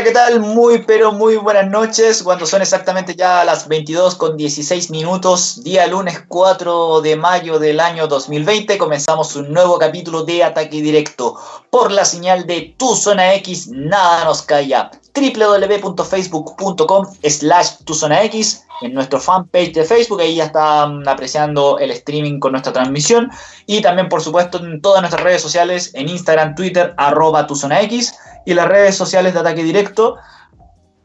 Hola, ¿qué tal? Muy, pero muy buenas noches. Cuando son exactamente ya las 22 con 16 minutos, día lunes 4 de mayo del año 2020, comenzamos un nuevo capítulo de Ataque Directo por la señal de Tu Zona X, nada nos calla. www.facebook.com slash Tu Zona X en nuestro fanpage de Facebook, ahí ya están apreciando el streaming con nuestra transmisión y también por supuesto en todas nuestras redes sociales, en Instagram, Twitter, arroba Tu Zona X y las redes sociales de Ataque Directo,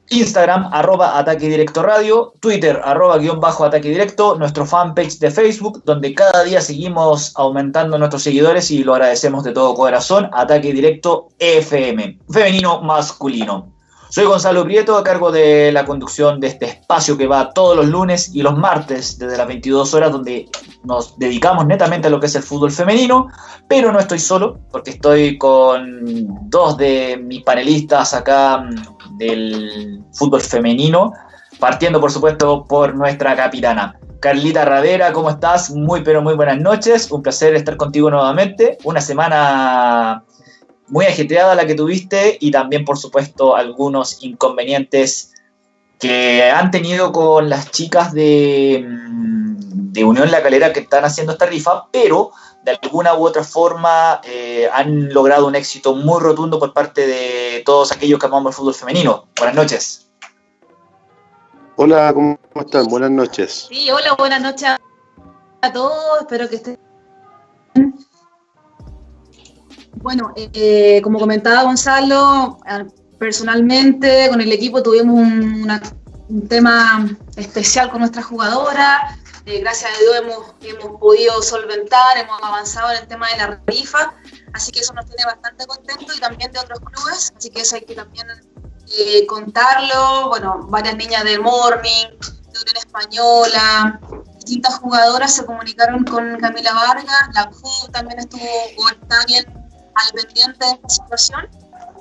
Instagram, arroba Ataque Directo Radio, Twitter, arroba guion bajo Ataque Directo, nuestro fanpage de Facebook, donde cada día seguimos aumentando nuestros seguidores y lo agradecemos de todo corazón, Ataque Directo FM, femenino masculino. Soy Gonzalo Prieto, a cargo de la conducción de este espacio que va todos los lunes y los martes desde las 22 horas, donde nos dedicamos netamente a lo que es el fútbol femenino, pero no estoy solo, porque estoy con dos de mis panelistas acá mm, del fútbol femenino, partiendo por supuesto por nuestra capitana. Carlita Ravera, ¿cómo estás? Muy pero muy buenas noches, un placer estar contigo nuevamente. Una semana muy ajetreada la que tuviste y también, por supuesto, algunos inconvenientes que han tenido con las chicas de, mm, de Unión La Calera que están haciendo esta rifa, pero de alguna u otra forma eh, han logrado un éxito muy rotundo por parte de todos aquellos que amamos el fútbol femenino. Buenas noches. Hola, ¿cómo están? Buenas noches. Sí, hola, buenas noches a todos. Espero que estén bueno, eh, como comentaba Gonzalo, eh, personalmente con el equipo tuvimos un, tema especial con nuestra jugadora. Eh, gracias a Dios hemos, hemos podido solventar, hemos avanzado en el tema de la rifa, así que eso nos tiene bastante contentos y también de otros clubes, así que eso hay que también contarlo. Bueno, varias niñas del Morning, de Unión Española, distintas jugadoras se comunicaron con Camila Vargas, la CU también estuvo o está bien al pendiente de esta situación.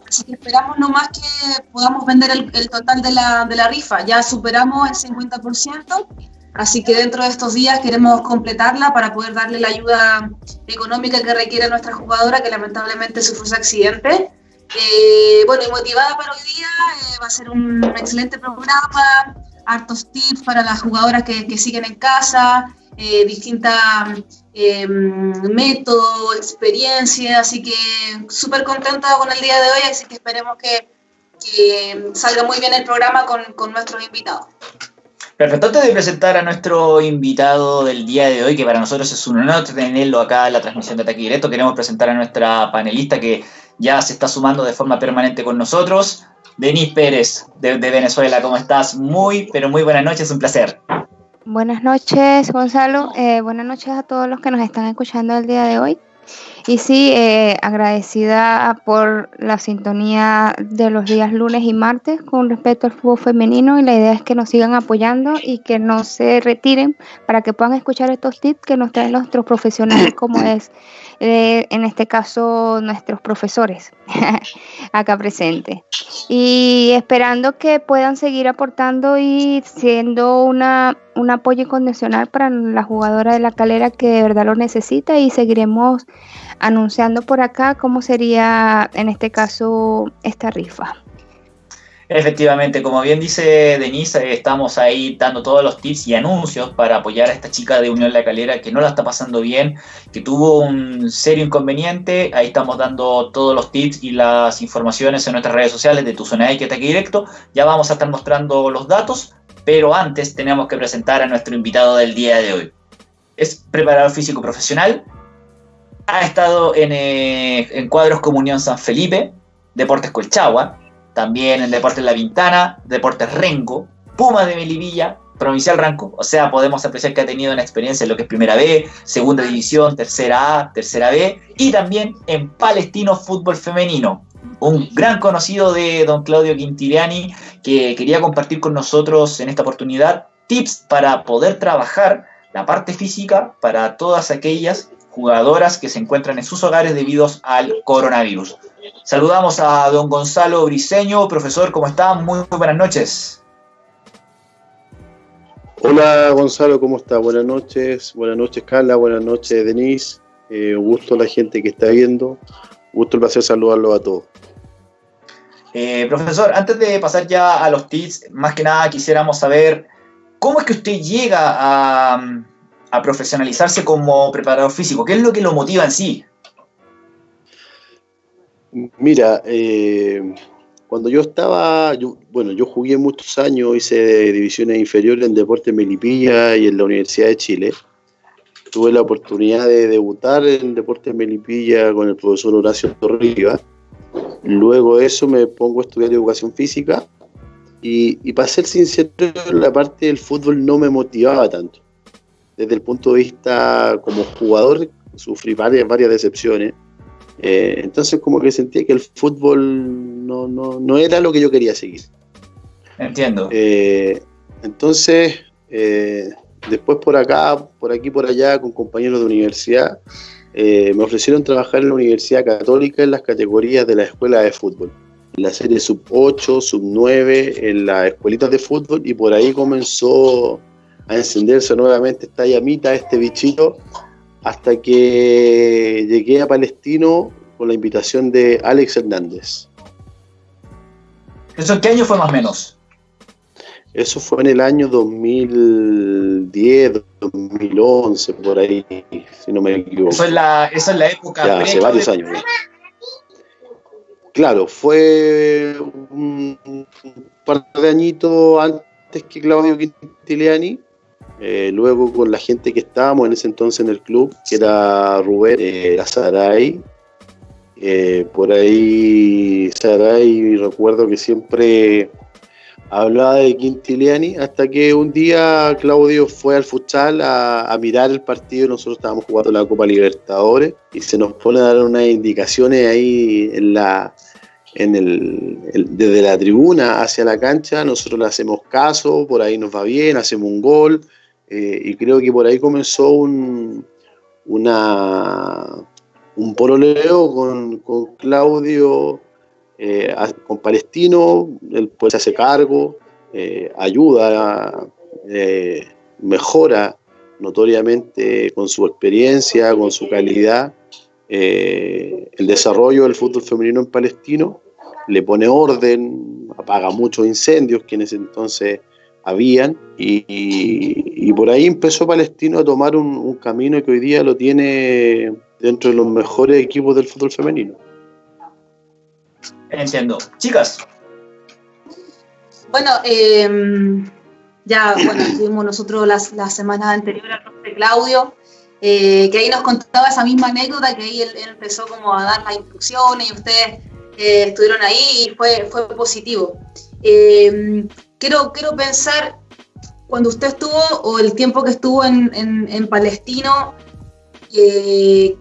Así que esperamos nomás que podamos vender el, total de la, de la, rifa. Ya superamos el 50%, así que dentro de estos días queremos completarla para poder darle la ayuda económica que requiere nuestra jugadora, que lamentablemente sufrió ese accidente. Eh, bueno, y motivada para hoy día, eh, va a ser un excelente programa, hartos tips para las jugadoras que, siguen en casa, eh, distintas eh, métodos, experiencias, así que súper contenta con el día de hoy, así que esperemos que, salga muy bien el programa con, con nuestros invitados. Perfecto, antes de presentar a nuestro invitado del día de hoy, que para nosotros es un honor tenerlo acá en la transmisión de Ataque Directo, queremos presentar a nuestra panelista que ya se está sumando de forma permanente con nosotros, Denise Pérez de, de Venezuela. ¿Cómo estás? Muy, pero muy buenas noches, un placer. Buenas noches, Gonzalo. Eh, buenas noches a todos los que nos están escuchando el día de hoy. Y sí, eh, agradecida por la sintonía de los días lunes y martes con respecto al fútbol femenino y la idea es que nos sigan apoyando y que no se retiren para que puedan escuchar estos tips que nos traen nuestros profesionales como es eh, en este caso nuestros profesores acá presentes. Y esperando que puedan seguir aportando y siendo una, un apoyo incondicional para la jugadora de la calera que de verdad lo necesita y seguiremos anunciando por acá cómo sería en este caso esta rifa. Efectivamente, como bien dice Denise, estamos ahí dando todos los tips y anuncios para apoyar a esta chica de Unión La Calera que no la está pasando bien, que tuvo un serio inconveniente. Ahí estamos dando todos los tips y las informaciones en nuestras redes sociales de Tu Zona X Ataque Directo. Ya vamos a estar mostrando los datos, pero antes tenemos que presentar a nuestro invitado del día de hoy. Es preparador físico profesional, ha estado en, eh, en cuadros como Unión San Felipe, Deportes Colchagua, también en Deportes La Vintana, Deportes Rengo, Puma de Melivilla, Provincial Ranco, o sea, podemos apreciar que ha tenido una experiencia en lo que es Primera B, Segunda División, Tercera A, Tercera B, y también en Palestino Fútbol Femenino, un gran conocido de don Claudio Quintiliani, que quería compartir con nosotros en esta oportunidad tips para poder trabajar la parte física para todas aquellas jugadoras que se encuentran en sus hogares debido al coronavirus. Saludamos a don Gonzalo Briseño. Profesor, ¿cómo está? Muy, buenas noches. Hola Gonzalo, ¿cómo está? Buenas noches, buenas noches Carla, buenas noches Denise, eh, gusto a la gente que está viendo, gusto el placer saludarlo a todos. Eh, profesor, antes de pasar ya a los tips, más que nada quisiéramos saber cómo es que usted llega a, a profesionalizarse como preparador físico. ¿Qué es lo que lo motiva en sí? Mira, eh, cuando yo estaba, bueno, yo jugué muchos años, hice divisiones inferiores en Deportes Melipilla y en la Universidad de Chile. Tuve la oportunidad de debutar en Deportes Melipilla con el profesor Horacio Torriba. Luego de eso me pongo a estudiar educación física y, y para ser sincero, la parte del fútbol no me motivaba tanto. Desde el punto de vista como jugador, sufrí varias, varias decepciones eh, entonces como que sentía que el fútbol no, no, no era lo que yo quería seguir. Entiendo. Eh, entonces, eh, después por acá, por aquí, por allá, con compañeros de universidad, me ofrecieron trabajar en la Universidad Católica en las categorías de la escuela de fútbol. En la serie sub 8, sub 9, en las escuelitas de fútbol, y por ahí comenzó a encenderse nuevamente esta llamita, este bichito, hasta que llegué a Palestino con la invitación de Alex Hernández. ¿Eso en qué año fue más o menos? Eso fue en el año 2010, 2011, por ahí, si no me equivoco. Eso es la, eso es la época. Ya, hace varios años. Claro, fue un, un par de añitos antes que Claudio Quintiliani eh, luego con la gente que estábamos en ese entonces en el club, que era Rubén, eh, Saray, eh, por ahí Saray recuerdo que siempre hablaba de Quintiliani, hasta que un día Claudio fue al futsal a, mirar el partido, nosotros estábamos jugando la Copa Libertadores y se nos pone a dar unas indicaciones ahí en la, en el, desde la tribuna hacia la cancha, nosotros le hacemos caso, por ahí nos va bien, hacemos un gol, eh, y creo que por ahí comenzó un, una, un pololeo con, con Claudio, eh, con Palestino, él pues se hace cargo, eh, ayuda, mejora notoriamente con su experiencia, con su calidad, el desarrollo del fútbol femenino en Palestino, le pone orden, apaga muchos incendios que en ese entonces habían, y, por ahí empezó Palestino a tomar un, camino que hoy día lo tiene dentro de los mejores equipos del fútbol femenino. Entiendo. Chicas. Bueno, em, ya bueno, tuvimos nosotros las, las semanas anteriores al de Claudio, eh, que ahí nos contaba esa misma anécdota, que ahí él, empezó como a dar las instrucciones y ustedes eh, estuvieron ahí y fue, fue positivo. Quiero, quiero pensar, cuando usted estuvo, o el tiempo que estuvo en, en, Palestino, eh,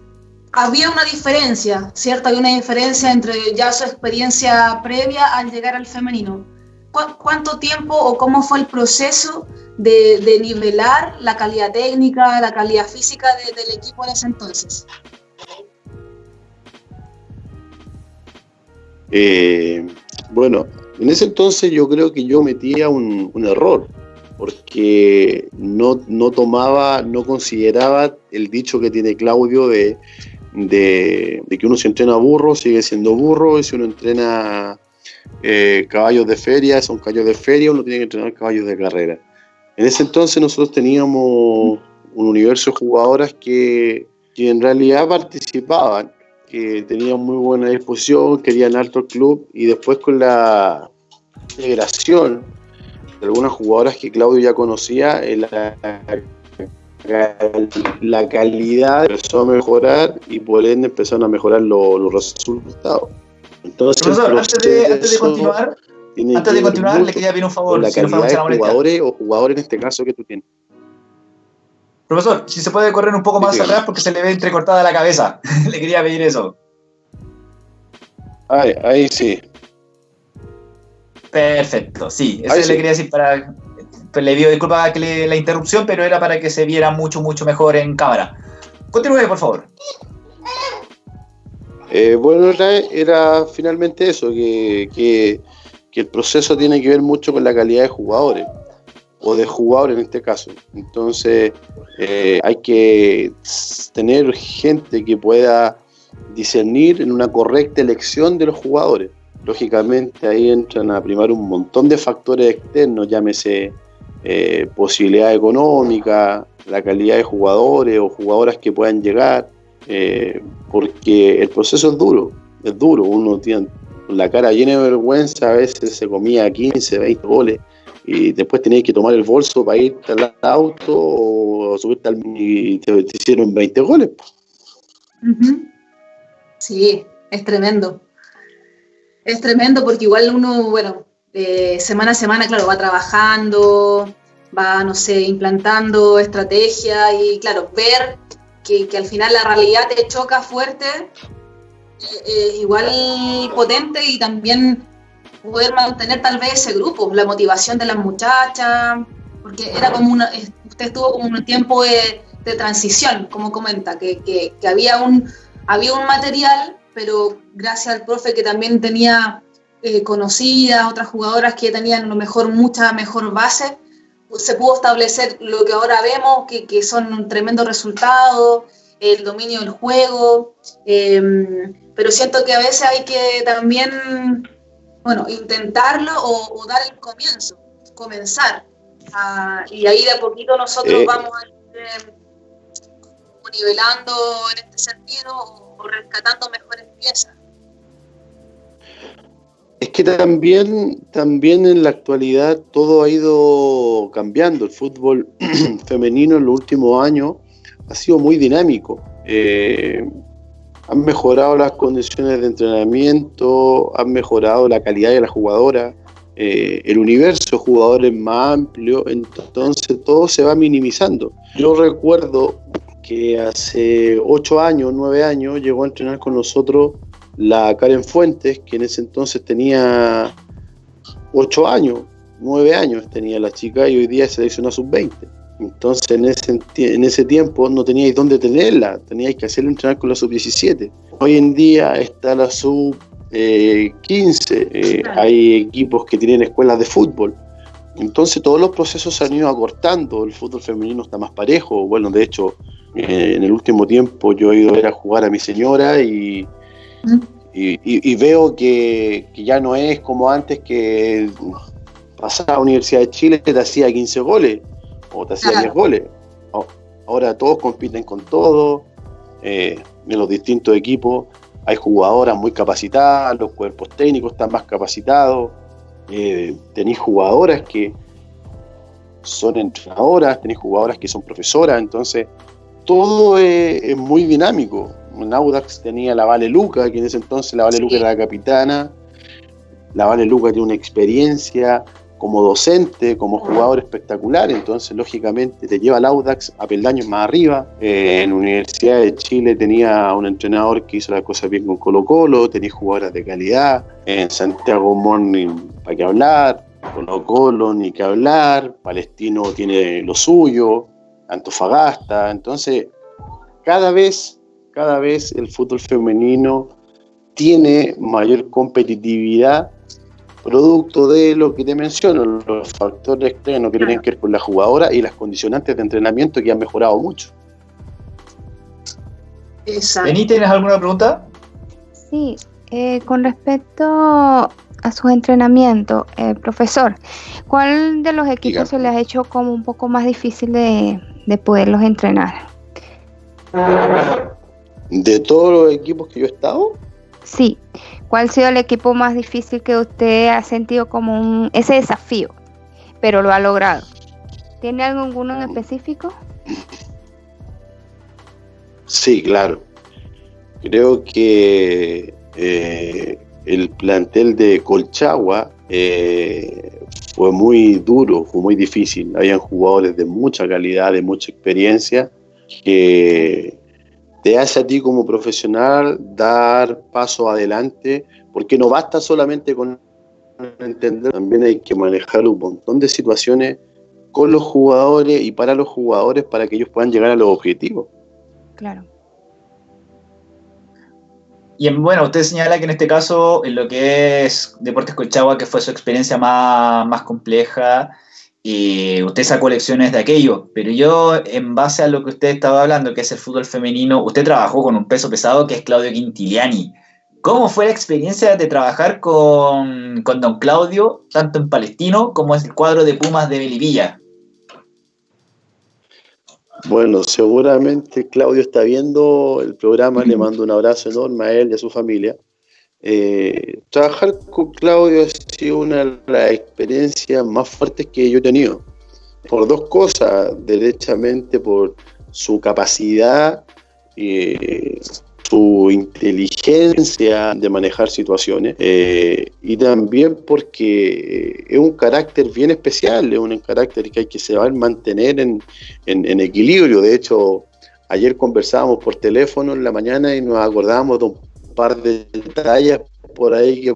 había una diferencia, ¿cierto? Había una diferencia entre ya su experiencia previa al llegar al femenino. ¿Cuánto tiempo o cómo fue el proceso de, de nivelar la calidad técnica, la calidad física del equipo en ese entonces? Eh, bueno, en ese entonces yo creo que yo metía un, error, porque no, tomaba, no consideraba el dicho que tiene Claudio de, que uno si entrena burro sigue siendo burro, y si uno entrena eh, caballos de feria, son caballos de feria, uno tiene que entrenar caballos de carrera. En ese entonces nosotros teníamos un universo de jugadoras que, que en realidad participaban que tenían muy buena disposición, querían alto club y después con la integración de algunas jugadoras que Claudio ya conocía, eh, la, la calidad empezó a mejorar y por ende empezaron a mejorar los resultados. Entonces, antes, de, continuar, antes de continuar le quería pedir un favor. La calidad de jugadores o jugadores en este caso que tú tienes. Profesor, si se puede correr un poco más atrás porque se le ve entrecortada la cabeza. le quería pedir eso. Ahí, ahí sí. Perfecto, sí. Eso le quería decir para. Pues le pido disculpas que la interrupción, pero era para que se viera mucho, mucho mejor en cámara. Continúe, por favor. Eh, bueno, era, finalmente eso, que, que, que el proceso tiene que ver mucho con la calidad de jugadores o de jugador en este caso. Entonces eh, hay que tener gente que pueda discernir en una correcta elección de los jugadores. lógicamente ahí entran a primar un montón de factores externos, llámese eh, posibilidad económica, la calidad de jugadores o jugadoras que puedan llegar, eh, porque el proceso es duro, es duro, uno tiene la cara llena de vergüenza, a veces se comía 15, 20 goles y después tenías que tomar el bolso para irte al auto o subirte al y te, hicieron 20 goles. Sí, es tremendo. Es tremendo porque igual uno, bueno, eh, semana a semana, claro, va trabajando, va, no sé, implantando estrategia y, claro, ver que, al final la realidad te choca fuerte, eh, eh, igual potente y también poder mantener tal vez ese grupo, la motivación de las muchachas, porque era como una, usted estuvo como un tiempo de, transición, como comenta, que, que, había, un, había un material, pero gracias al profe que también tenía eh, conocidas, otras jugadoras que tenían a lo mejor mucha mejor base, se pudo establecer lo que ahora vemos, que, que son tremendos resultados, el dominio del juego, em, pero siento que a veces hay que también bueno, intentarlo o, dar el comienzo, comenzar. Ah, y ahí de a poquito nosotros eh. vamos a ir eh, nivelando en este sentido o, rescatando mejores piezas. Es que también, también en la actualidad todo ha ido cambiando. El fútbol femenino en los últimos años ha sido muy dinámico. Eh, han mejorado las condiciones de entrenamiento, han mejorado la calidad de la jugadora, eh, el universo jugadores más amplio, entonces todo se va minimizando. Yo recuerdo que hace ocho años, nueve años, llegó a entrenar con nosotros la Karen Fuentes, que en ese entonces tenía ocho años, nueve años tenía la chica y hoy día se seleccionó a sub-20. Entonces en ese, en ese tiempo no teníais dónde tenerla, teníais que hacerla entrenar con la sub-17. Hoy en día está la sub-15, eh, hay equipos que tienen escuelas de fútbol. Entonces todos los procesos se han ido acortando, el fútbol femenino está más parejo. Bueno, de hecho, eh, en el último tiempo yo he ido a ver a jugar a mi señora y, y, veo que, que, ya no es como antes que pasaba a la Universidad de Chile te hacía 15 goles o te hacía 10 goles. Ahora todos compiten con todo, eh, en los distintos equipos. Hay jugadoras muy capacitadas, los cuerpos técnicos están más capacitados, eh, tenéis jugadoras que son entrenadoras, tenéis jugadoras que son profesoras, entonces todo es, muy dinámico. En Audax tenía la Vale Luca, que en ese entonces la Vale Luca era la capitana, la Vale Luca tiene una experiencia, como docente, como jugador espectacular, entonces lógicamente te lleva al Audax a peldaños más arriba. Eh, en la Universidad de Chile tenía un entrenador que hizo las cosas bien con Colo Colo, tenía jugadoras de calidad, en Santiago Morning para qué hablar, Colo Colo ni que hablar, Palestino tiene lo suyo, Antofagasta, entonces cada vez, cada vez el fútbol femenino tiene mayor competitividad producto de lo que te menciono, los factores externos que tienen que ver con la jugadora y las condicionantes de entrenamiento que han mejorado mucho. Exacto. ¿tienes alguna pregunta? Sí, eh, con respecto a sus entrenamientos, eh, profesor, ¿cuál de los equipos se les ha hecho como un poco más difícil de, de poderlos entrenar? ¿De todos los equipos que yo he estado? Sí. ¿Cuál ha sido el equipo más difícil que usted ha sentido como un, ese desafío, pero lo ha logrado? ¿Tiene alguno en específico? Sí, claro. Creo que eh, el plantel de Colchagua eh, fue muy duro, fue muy difícil. Habían jugadores de mucha calidad, de mucha experiencia, que te hace a ti como profesional dar paso adelante, porque no basta solamente con entender, también hay que manejar un montón de situaciones con los jugadores y para los jugadores para que ellos puedan llegar a los objetivos. Claro. Y bueno, usted señala que en este caso, en lo que es Deportes Colchagua, que fue su experiencia más, más compleja, y usted sacó lecciones de aquello, pero yo, en base a lo que usted estaba hablando, que es el fútbol femenino, usted trabajó con un peso pesado que es Claudio Quintiliani. ¿Cómo fue la experiencia de trabajar con, con Don Claudio, tanto en Palestino como en el cuadro de Pumas de Melipilla? Bueno, seguramente Claudio está viendo el programa, le mando un abrazo enorme a él y a su familia. Eh, trabajar con Claudio ha sido una de las experiencias más fuertes que yo he tenido. Por dos cosas, derechamente por su capacidad eh, su inteligencia de manejar situaciones eh, y también porque es un carácter bien especial, es un carácter que hay que saber mantener en, en, equilibrio. De hecho, ayer conversábamos por teléfono en la mañana y nos acordábamos de un par de detalles por ahí que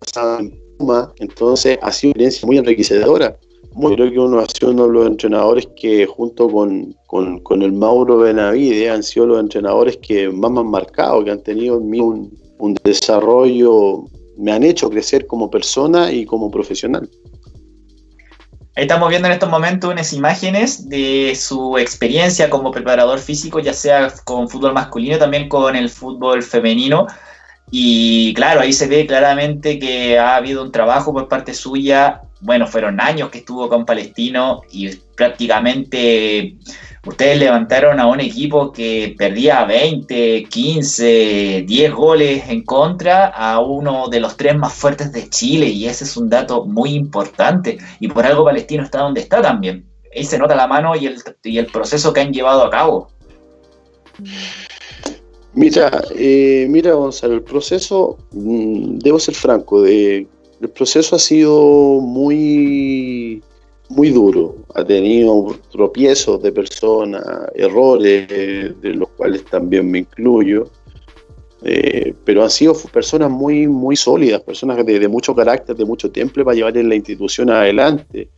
pasaban en Puma, entonces ha sido una experiencia muy enriquecedora creo que uno ha sido uno de los entrenadores que junto con, con, el Mauro Benavide han sido los entrenadores que más me han marcado, que han tenido en mí un, un desarrollo, me han hecho crecer como persona y como profesional. Ahí estamos viendo en estos momentos unas imágenes de su experiencia como preparador físico, ya sea con fútbol masculino, también con el fútbol femenino. Y claro, ahí se ve claramente que ha habido un trabajo por parte suya bueno, fueron años que estuvo con Palestino y prácticamente ustedes levantaron a un equipo que perdía 20, 15, 10 goles en contra a uno de los tres más fuertes de Chile y ese es un dato muy importante y por algo Palestino está donde está también. Ahí se nota la mano y el, y el proceso que han llevado a cabo. Mira, eh, mira Gonzalo, el proceso, mm, debo ser franco, de el proceso ha sido muy, muy duro. Ha tenido tropiezos de personas, errores, de los cuales también me incluyo. Eh, pero han sido personas muy, muy sólidas, personas de, mucho carácter, de mucho tiempo para llevar la institución adelante.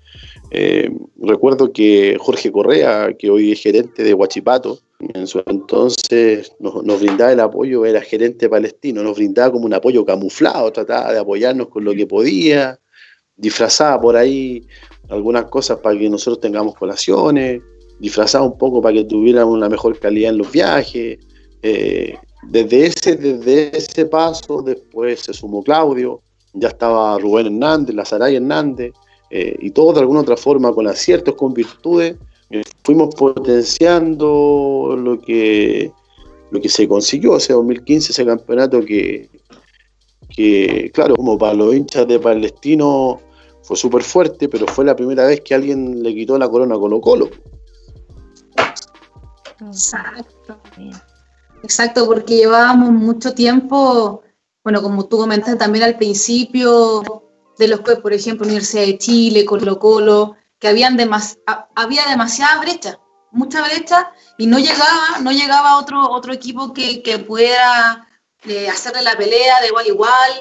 Eh, recuerdo que Jorge Correa, que hoy es gerente de Huachipato, en su entonces nos, brindaba el apoyo, era gerente palestino, nos brindaba como un apoyo camuflado, trataba de apoyarnos con lo que podía, disfrazaba por ahí algunas cosas para que nosotros tengamos colaciones, disfrazaba un poco para que tuviéramos una mejor calidad en los viajes. Eh, desde, ese, desde ese paso, después se sumó Claudio, ya estaba Rubén Hernández, Lazaray Hernández, eh, y todos de alguna otra forma, con aciertos, con virtudes, fuimos potenciando lo que, lo que se consiguió ese 2015, ese campeonato que, que, claro, como para los hinchas de Palestino fue súper fuerte, pero fue la primera vez que alguien le quitó la corona a Colo Colo. Exacto. Exacto, porque llevábamos mucho tiempo, bueno, como tú comentaste también al principio, de los que, por ejemplo, Universidad de Chile, Colo Colo, que habían había demasiada brecha, mucha brecha, y no llegaba, no llegaba otro, otro equipo que, que pudiera eh, hacerle la pelea de igual a igual.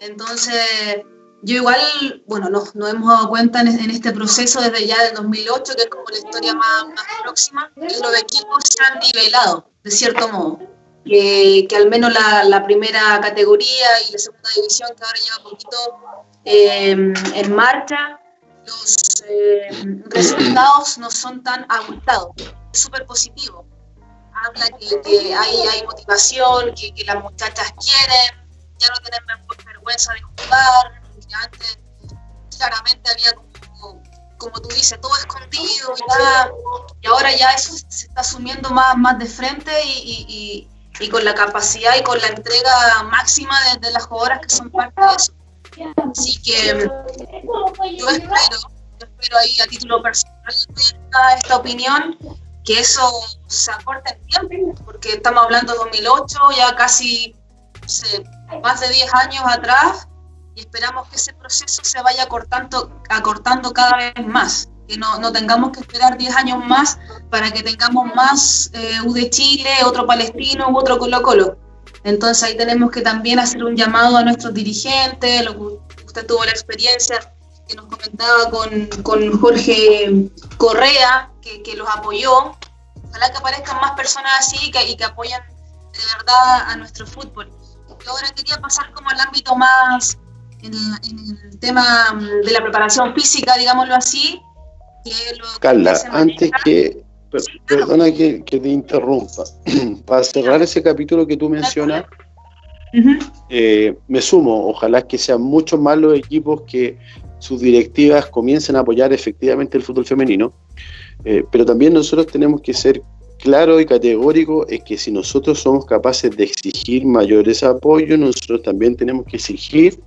Entonces, yo igual, bueno, nos, hemos dado cuenta en, este proceso desde ya del 2008, que es como la historia más, próxima, que los equipos se han nivelado, de cierto modo. Que, que al menos la, la, primera categoría y la segunda división, que ahora lleva poquito eh, en marcha, los eh, resultados no son tan abultados. Es súper positivo. Habla que, hay, hay, motivación, que, que, las muchachas quieren, ya no tienen vergüenza de jugar, que antes claramente había como, como tú dices, todo escondido y, y ahora ya eso se está asumiendo más, más de frente y, y, y con la capacidad y con la entrega máxima de, de las jugadoras que son parte de eso. Así que yo espero, yo espero ahí a título personal esta, esta opinión, que eso se acorte en tiempo, porque estamos hablando de 2008, ya casi más de 10 años atrás, y esperamos que ese proceso se vaya acortando, acortando cada vez más, que no, no tengamos que esperar 10 años más para que tengamos más eh, U de Chile, otro palestino u otro Colo Colo entonces ahí tenemos que también hacer un llamado a nuestros dirigentes, lo que usted tuvo la experiencia que nos comentaba con, con Jorge Correa, que, que, los apoyó. Ojalá que aparezcan más personas así que, y que apoyan de verdad a nuestro fútbol. Yo ahora quería pasar como al ámbito más, en el, tema de la preparación física, digámoslo así. Que lo Carla, antes que, Perdona que, te interrumpa. Para cerrar ese capítulo que tú mencionas, Eh, me sumo, ojalá que sean muchos más los equipos que sus directivas comiencen a apoyar efectivamente el fútbol femenino, eh, pero también nosotros tenemos que ser claros y categóricos es que si nosotros somos capaces de exigir mayores apoyos, nosotros también tenemos que exigir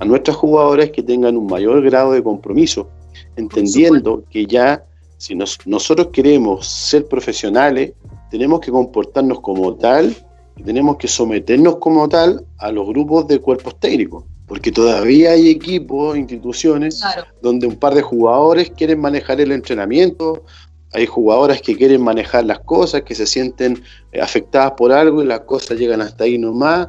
a nuestras jugadoras que tengan un mayor grado de compromiso, entendiendo que ya si nosotros queremos ser profesionales, tenemos que comportarnos como tal y tenemos que someternos como tal a los grupos de cuerpos técnicos. Porque todavía hay equipos, instituciones, donde un par de jugadores quieren manejar el entrenamiento, hay jugadoras que quieren manejar las cosas, que se sienten eh, afectadas por algo y las cosas llegan hasta ahí nomás,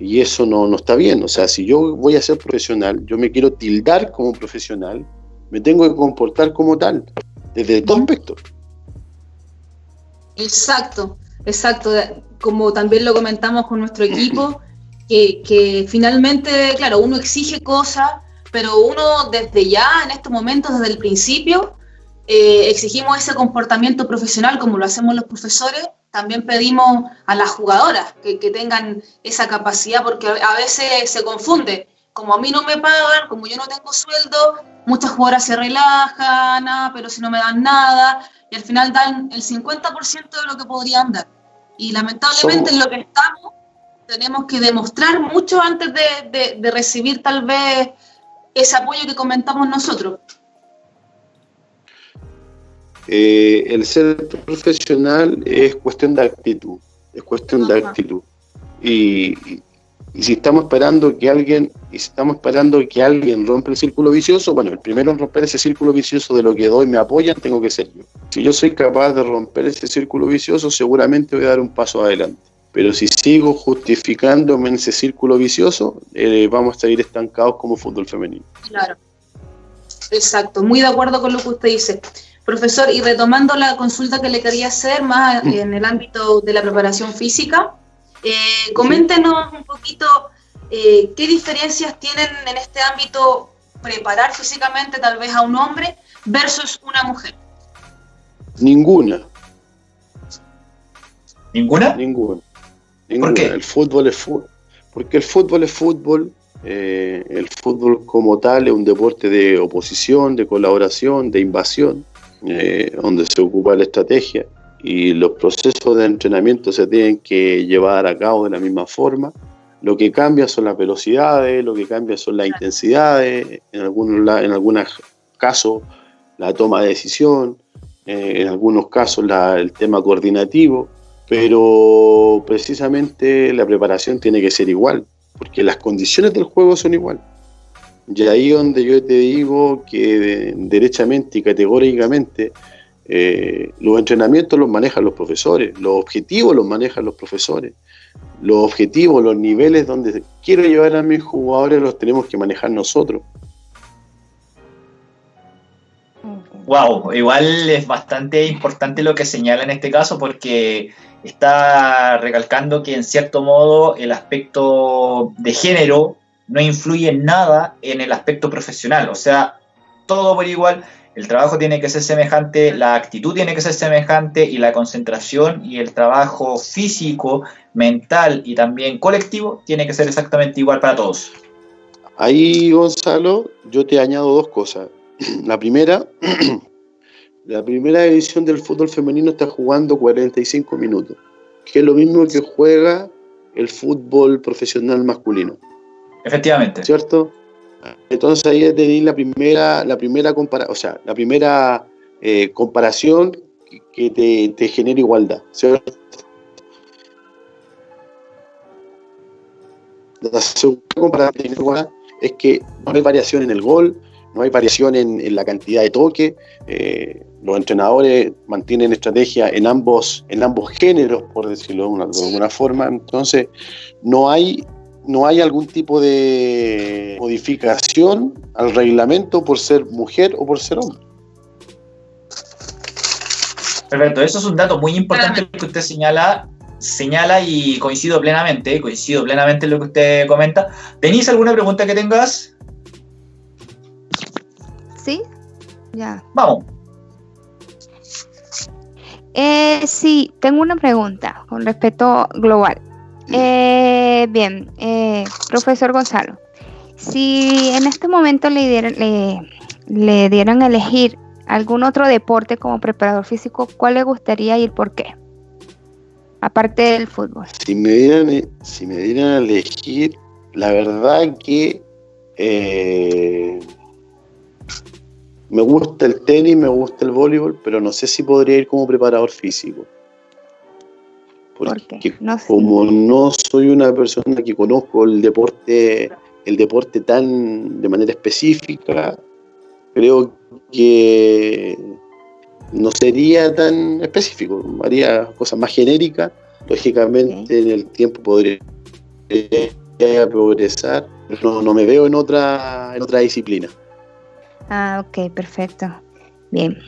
y eso no, no está bien. O sea, si yo voy a ser profesional, yo me quiero tildar como profesional, me tengo que comportar como tal, desde todo aspecto. Exacto, exacto. Como también lo comentamos con nuestro equipo, que, finalmente, claro, uno exige cosas, pero uno desde ya, en estos momentos, desde el principio, eh, exigimos ese comportamiento profesional como lo hacemos los profesores, también pedimos a las jugadoras que, que, tengan esa capacidad, porque a veces se confunde. Como a mí no me pagan, como yo no tengo sueldo, muchas jugadoras se relajan, ah, pero si no me dan nada, y al final dan el 50% de lo que podrían dar. Y lamentablemente en lo que estamos, tenemos que demostrar mucho antes de, recibir tal vez ese apoyo que comentamos nosotros. Eh, el ser profesional es cuestión de actitud, es cuestión de actitud. Y, si estamos esperando que alguien, y si estamos esperando que alguien rompa el círculo vicioso, bueno, el primero en romper ese círculo vicioso de lo que doy me apoyan, tengo que ser yo. Si yo soy capaz de romper ese círculo vicioso, seguramente voy a dar un paso adelante. Pero si sigo justificándome en ese círculo vicioso, eh, vamos a seguir estancados como fútbol femenino. Claro, exacto, muy de acuerdo con lo que usted dice. Profesor, y retomando la consulta que le quería hacer más mm. en el ámbito de la preparación física, eh, coméntenos un poquito eh, qué diferencias tienen en este ámbito preparar físicamente tal vez a un hombre versus una mujer. Ninguna. ¿Ninguna? Ninguna. El fútbol es fútbol. Porque el fútbol es fútbol. Eh, el fútbol como tal es un deporte de oposición, de colaboración, de invasión, eh, donde se ocupa la estrategia y los procesos de entrenamiento se tienen que llevar a cabo de la misma forma. Lo que cambia son las velocidades, lo que cambia son las intensidades, en algunos, en algunos casos la toma de decisión, eh, en algunos casos el tema coordinativo, pero precisamente la preparación tiene que ser igual, porque las condiciones del juego son igual. Y ahí donde yo te digo que derechamente y categóricamente eh, los entrenamientos los manejan los profesores, los objetivos los manejan los profesores, los objetivos, los niveles donde quiero llevar a mis jugadores los tenemos que manejar nosotros. Wow, igual es bastante importante lo que señala en este caso porque está recalcando que en cierto modo el aspecto de género no influye nada en el aspecto profesional, o sea, todo por igual, el trabajo tiene que ser semejante, la actitud tiene que ser semejante y la concentración y el trabajo físico, mental y también colectivo tiene que ser exactamente igual para todos. Ahí, Gonzalo, yo te añado dos cosas. La primera, la primera edición del fútbol femenino está jugando 45 minutos, que es lo mismo que juega el fútbol profesional masculino. Efectivamente. ¿Cierto? Entonces ahí tenéis la primera, la primera o sea, la primera eh, comparación que te, te, genera igualdad, ¿cierto? La segunda comparación es que no hay variación en el gol, no hay variación en, la cantidad de toque. Eh, los entrenadores mantienen estrategia en ambos, en ambos géneros, por decirlo de, alguna forma. Entonces, no hay, no hay algún tipo de modificación al reglamento por ser mujer o por ser hombre. Perfecto, eso es un dato muy importante que usted señala, señala y coincido plenamente, coincido plenamente en lo que usted comenta. ¿Tenéis alguna pregunta que tengas? ¿Sí? Ya. Vamos. Eh, sí, tengo una pregunta con respecto global. Eh, bien, eh, profesor Gonzalo, si en este momento le dieran, le, dieran a elegir algún otro deporte como preparador físico, ¿cuál le gustaría y por qué? Aparte del fútbol. Si me dieran, si me dieran a elegir, la verdad que eh, me gusta el tenis, me gusta el voleibol, pero no sé si podría ir como preparador físico. Porque como no soy una persona que conozco el deporte, el deporte tan de manera específica, creo que no sería tan específico, haría cosas más genéricas, lógicamente en el tiempo podría progresar, pero no, me veo en otra, en otra disciplina. Ah, ok, perfecto. Bien.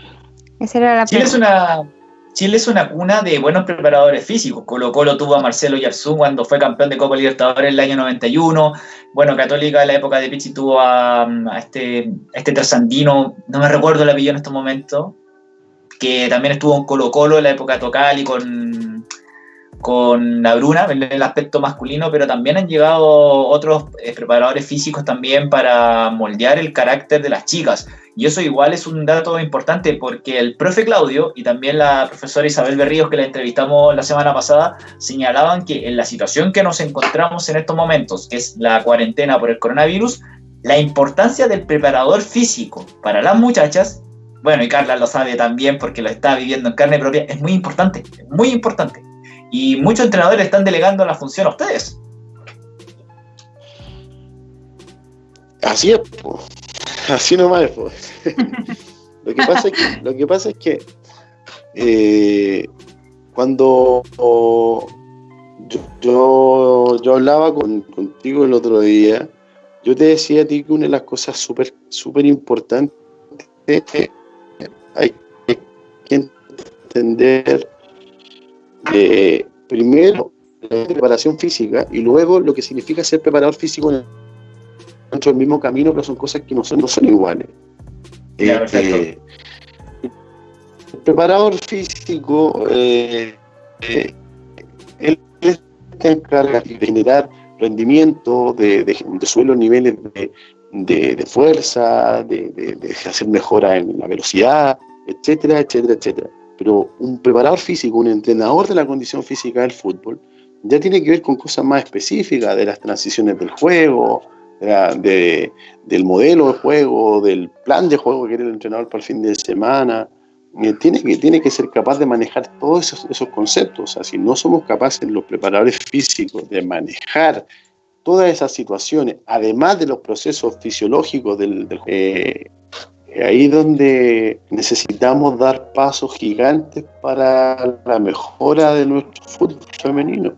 Esa era la es una Chile es una cuna de buenos preparadores físicos. Colo Colo tuvo a Marcelo Yarzún cuando fue campeón de Copa Libertadores en el año 91. Bueno, Católica en la época de Pichi tuvo a, este, este trasandino, no me recuerdo el apellido en estos momentos, que también estuvo en Colo Colo en la época de Tocali con, con la Bruna, en el aspecto masculino, pero también han llegado otros eh, preparadores físicos también para moldear el carácter de las chicas. Y eso igual es un dato importante porque el profe Claudio y también la profesora Isabel Berríos, que la entrevistamos la semana pasada, señalaban que en la situación que nos encontramos en estos momentos, que es la cuarentena por el coronavirus, la importancia del preparador físico para las muchachas, bueno, y Carla lo sabe también porque lo está viviendo en carne propia, es muy importante, muy importante. Y muchos entrenadores están delegando la función a ustedes. Así es, así nomás. lo, que pasa es que, lo que pasa es que eh, cuando yo, yo, hablaba contigo el otro día, yo te decía a ti que una de las cosas súper súper importantes es que hay que entender eh, primero la preparación física y luego lo que significa ser preparador físico dentro del mismo camino, pero son cosas que no son, no son iguales. Eh, el preparador físico, eh, eh, él se encarga de generar rendimiento, de, de, de suelo niveles de, fuerza, de, hacer mejora en la velocidad, etcétera, etcétera, etcétera. Pero un preparador físico, un entrenador de la condición física del fútbol, ya tiene que ver con cosas más específicas de las transiciones del juego, de, del modelo de juego, del plan de juego que quiere el entrenador para el fin de semana. Eh, tiene, que, tiene que ser capaz de manejar todos esos, esos conceptos. O si no somos capaces, los preparadores físicos, de manejar todas esas situaciones, además de los procesos fisiológicos del, del eh, ahí donde necesitamos dar pasos gigantes para la mejora de nuestro fútbol femenino.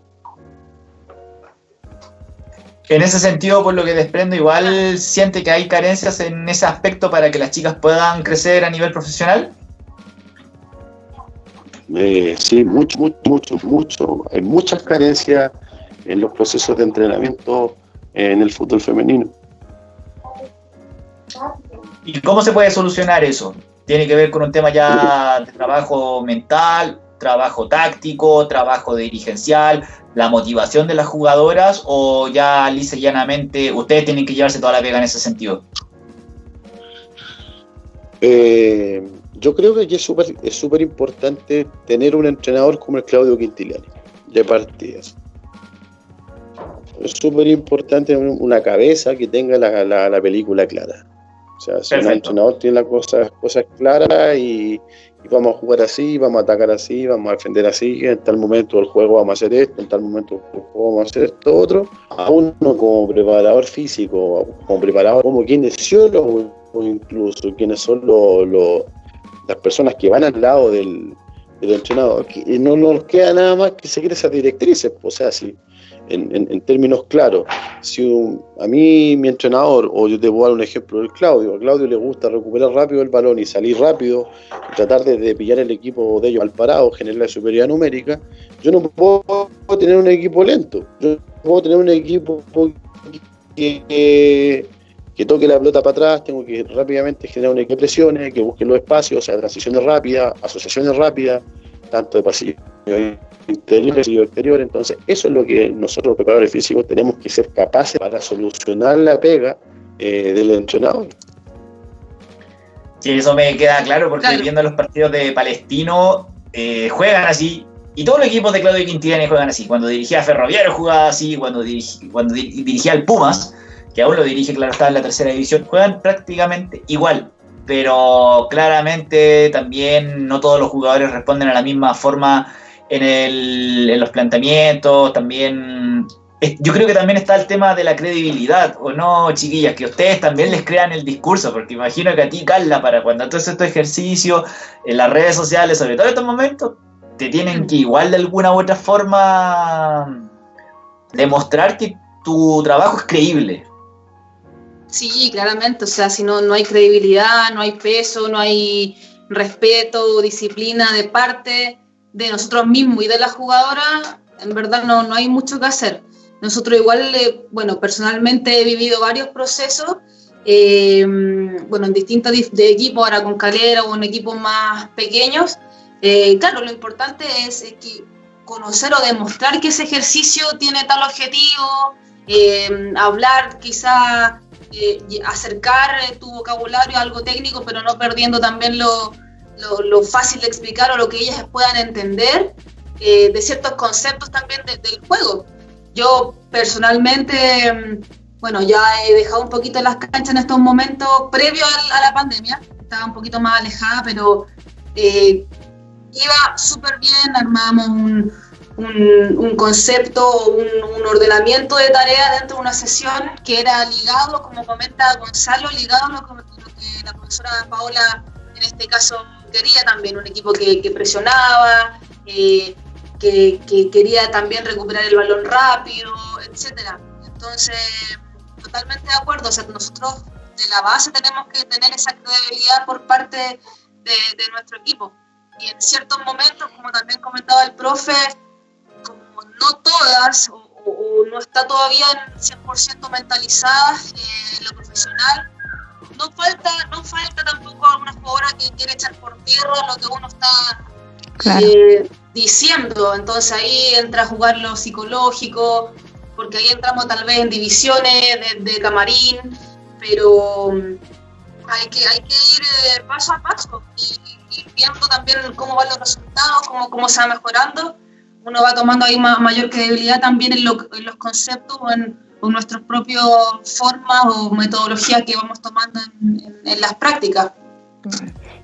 En ese sentido, por lo que desprendo, igual siente que hay carencias en ese aspecto para que las chicas puedan crecer a nivel profesional. Eh, sí, mucho, mucho, mucho, mucho. Hay muchas carencias en los procesos de entrenamiento en el fútbol femenino. ¿Y cómo se puede solucionar eso? ¿Tiene que ver con un tema ya de trabajo mental, trabajo táctico, trabajo dirigencial, la motivación de las jugadoras o ya lisa y llanamente ustedes tienen que llevarse toda la pega en ese sentido? Eh, yo creo que aquí es súper es super importante tener un entrenador como el Claudio Quintiliani, de partidas. Es súper importante una cabeza que tenga la película clara. O sea, si un entrenador tiene las cosas, cosas claras y, vamos a jugar así, vamos a atacar así, vamos a defender así, en tal momento del juego vamos a hacer esto, en tal momento del juego vamos a hacer esto otro, a uno como preparador físico, como preparador, como kinesiólogo, o incluso quienes son las personas que van al lado del, entrenador, no nos queda nada más que seguir esas directrices, o sea, si en, términos claros. Si a mí, mi entrenador, o yo te voy a dar un ejemplo del Claudio, a Claudio le gusta recuperar rápido el balón y salir rápido, tratar de, pillar el equipo de ellos al parado, generar la superioridad numérica, yo no puedo tener un equipo lento, yo puedo tener un equipo que, que, toque la pelota para atrás, tengo que rápidamente generar un equipo de presiones, que busque los espacios, o sea, transiciones rápidas, asociaciones rápidas, tanto de pasillo interior y exterior. Entonces, eso es lo que nosotros, preparadores físicos, tenemos que ser capaces para solucionar la pega eh, del entrenador. Sí, eso me queda claro porque viendo los partidos de Palestino eh, juegan así y todos los equipos de Claudio Quintiliani juegan así. Cuando dirigía a Ferroviario jugaba así, cuando, cuando dirigía al Pumas, que aún lo dirige, claro, estaba en la tercera división, juegan prácticamente igual. Pero claramente también no todos los jugadores responden a la misma forma en, el, en los planteamientos, también yo creo que también está el tema de la credibilidad, ¿o no, chiquillas? Que ustedes también les crean el discurso, porque imagino que a ti, Carla, para cuando haces tu ejercicio en las redes sociales, sobre todo en estos momentos, te tienen que igual de alguna u otra forma demostrar que tu trabajo es creíble. Sí, claramente, o sea, si no, no hay credibilidad, no hay peso, no hay respeto, disciplina de parte de nosotros mismos y de la jugadora, en verdad no, no hay mucho que hacer. Nosotros igual, eh, bueno, personalmente he vivido varios procesos, eh, bueno, en distintos de equipos, ahora con Calera o en equipos más pequeños. Eh, claro, lo importante es, que conocer o demostrar que ese ejercicio tiene tal objetivo, hablar quizá, acercar tu vocabulario a algo técnico, pero no perdiendo también lo, lo, fácil de explicar o lo que ellas puedan entender de ciertos conceptos también del juego. Yo personalmente, mm, bueno, ya he dejado un poquito las canchas en estos momentos previo a, la pandemia, estaba un poquito más alejada, pero eh, iba súper bien, armamos un, un, concepto, un, ordenamiento de tareas dentro de una sesión que era ligado, como comenta Gonzalo, ligado a lo que, la profesora Paola en este caso quería también, un equipo que, presionaba, eh, que, quería también recuperar el balón rápido, etcétera. Entonces, totalmente de acuerdo. O sea, nosotros de la base tenemos que tener esa credibilidad por parte de, nuestro equipo. Y en ciertos momentos, como también comentaba el profe, no todas o, no está todavía en 100% mentalizada eh, lo profesional, no falta, no falta tampoco alguna jugadora que quiere echar por tierra lo que uno está eh, diciendo. Entonces ahí entra a jugar lo psicológico, porque ahí entramos tal vez en divisiones de, camarín, pero mm, hay que, hay que ir eh, paso a paso y, viendo también cómo van los resultados, cómo, cómo se va mejorando. Uno va tomando ahí mayor credibilidad también en, los conceptos o en, nuestras propias formas o metodologías que vamos tomando en las prácticas.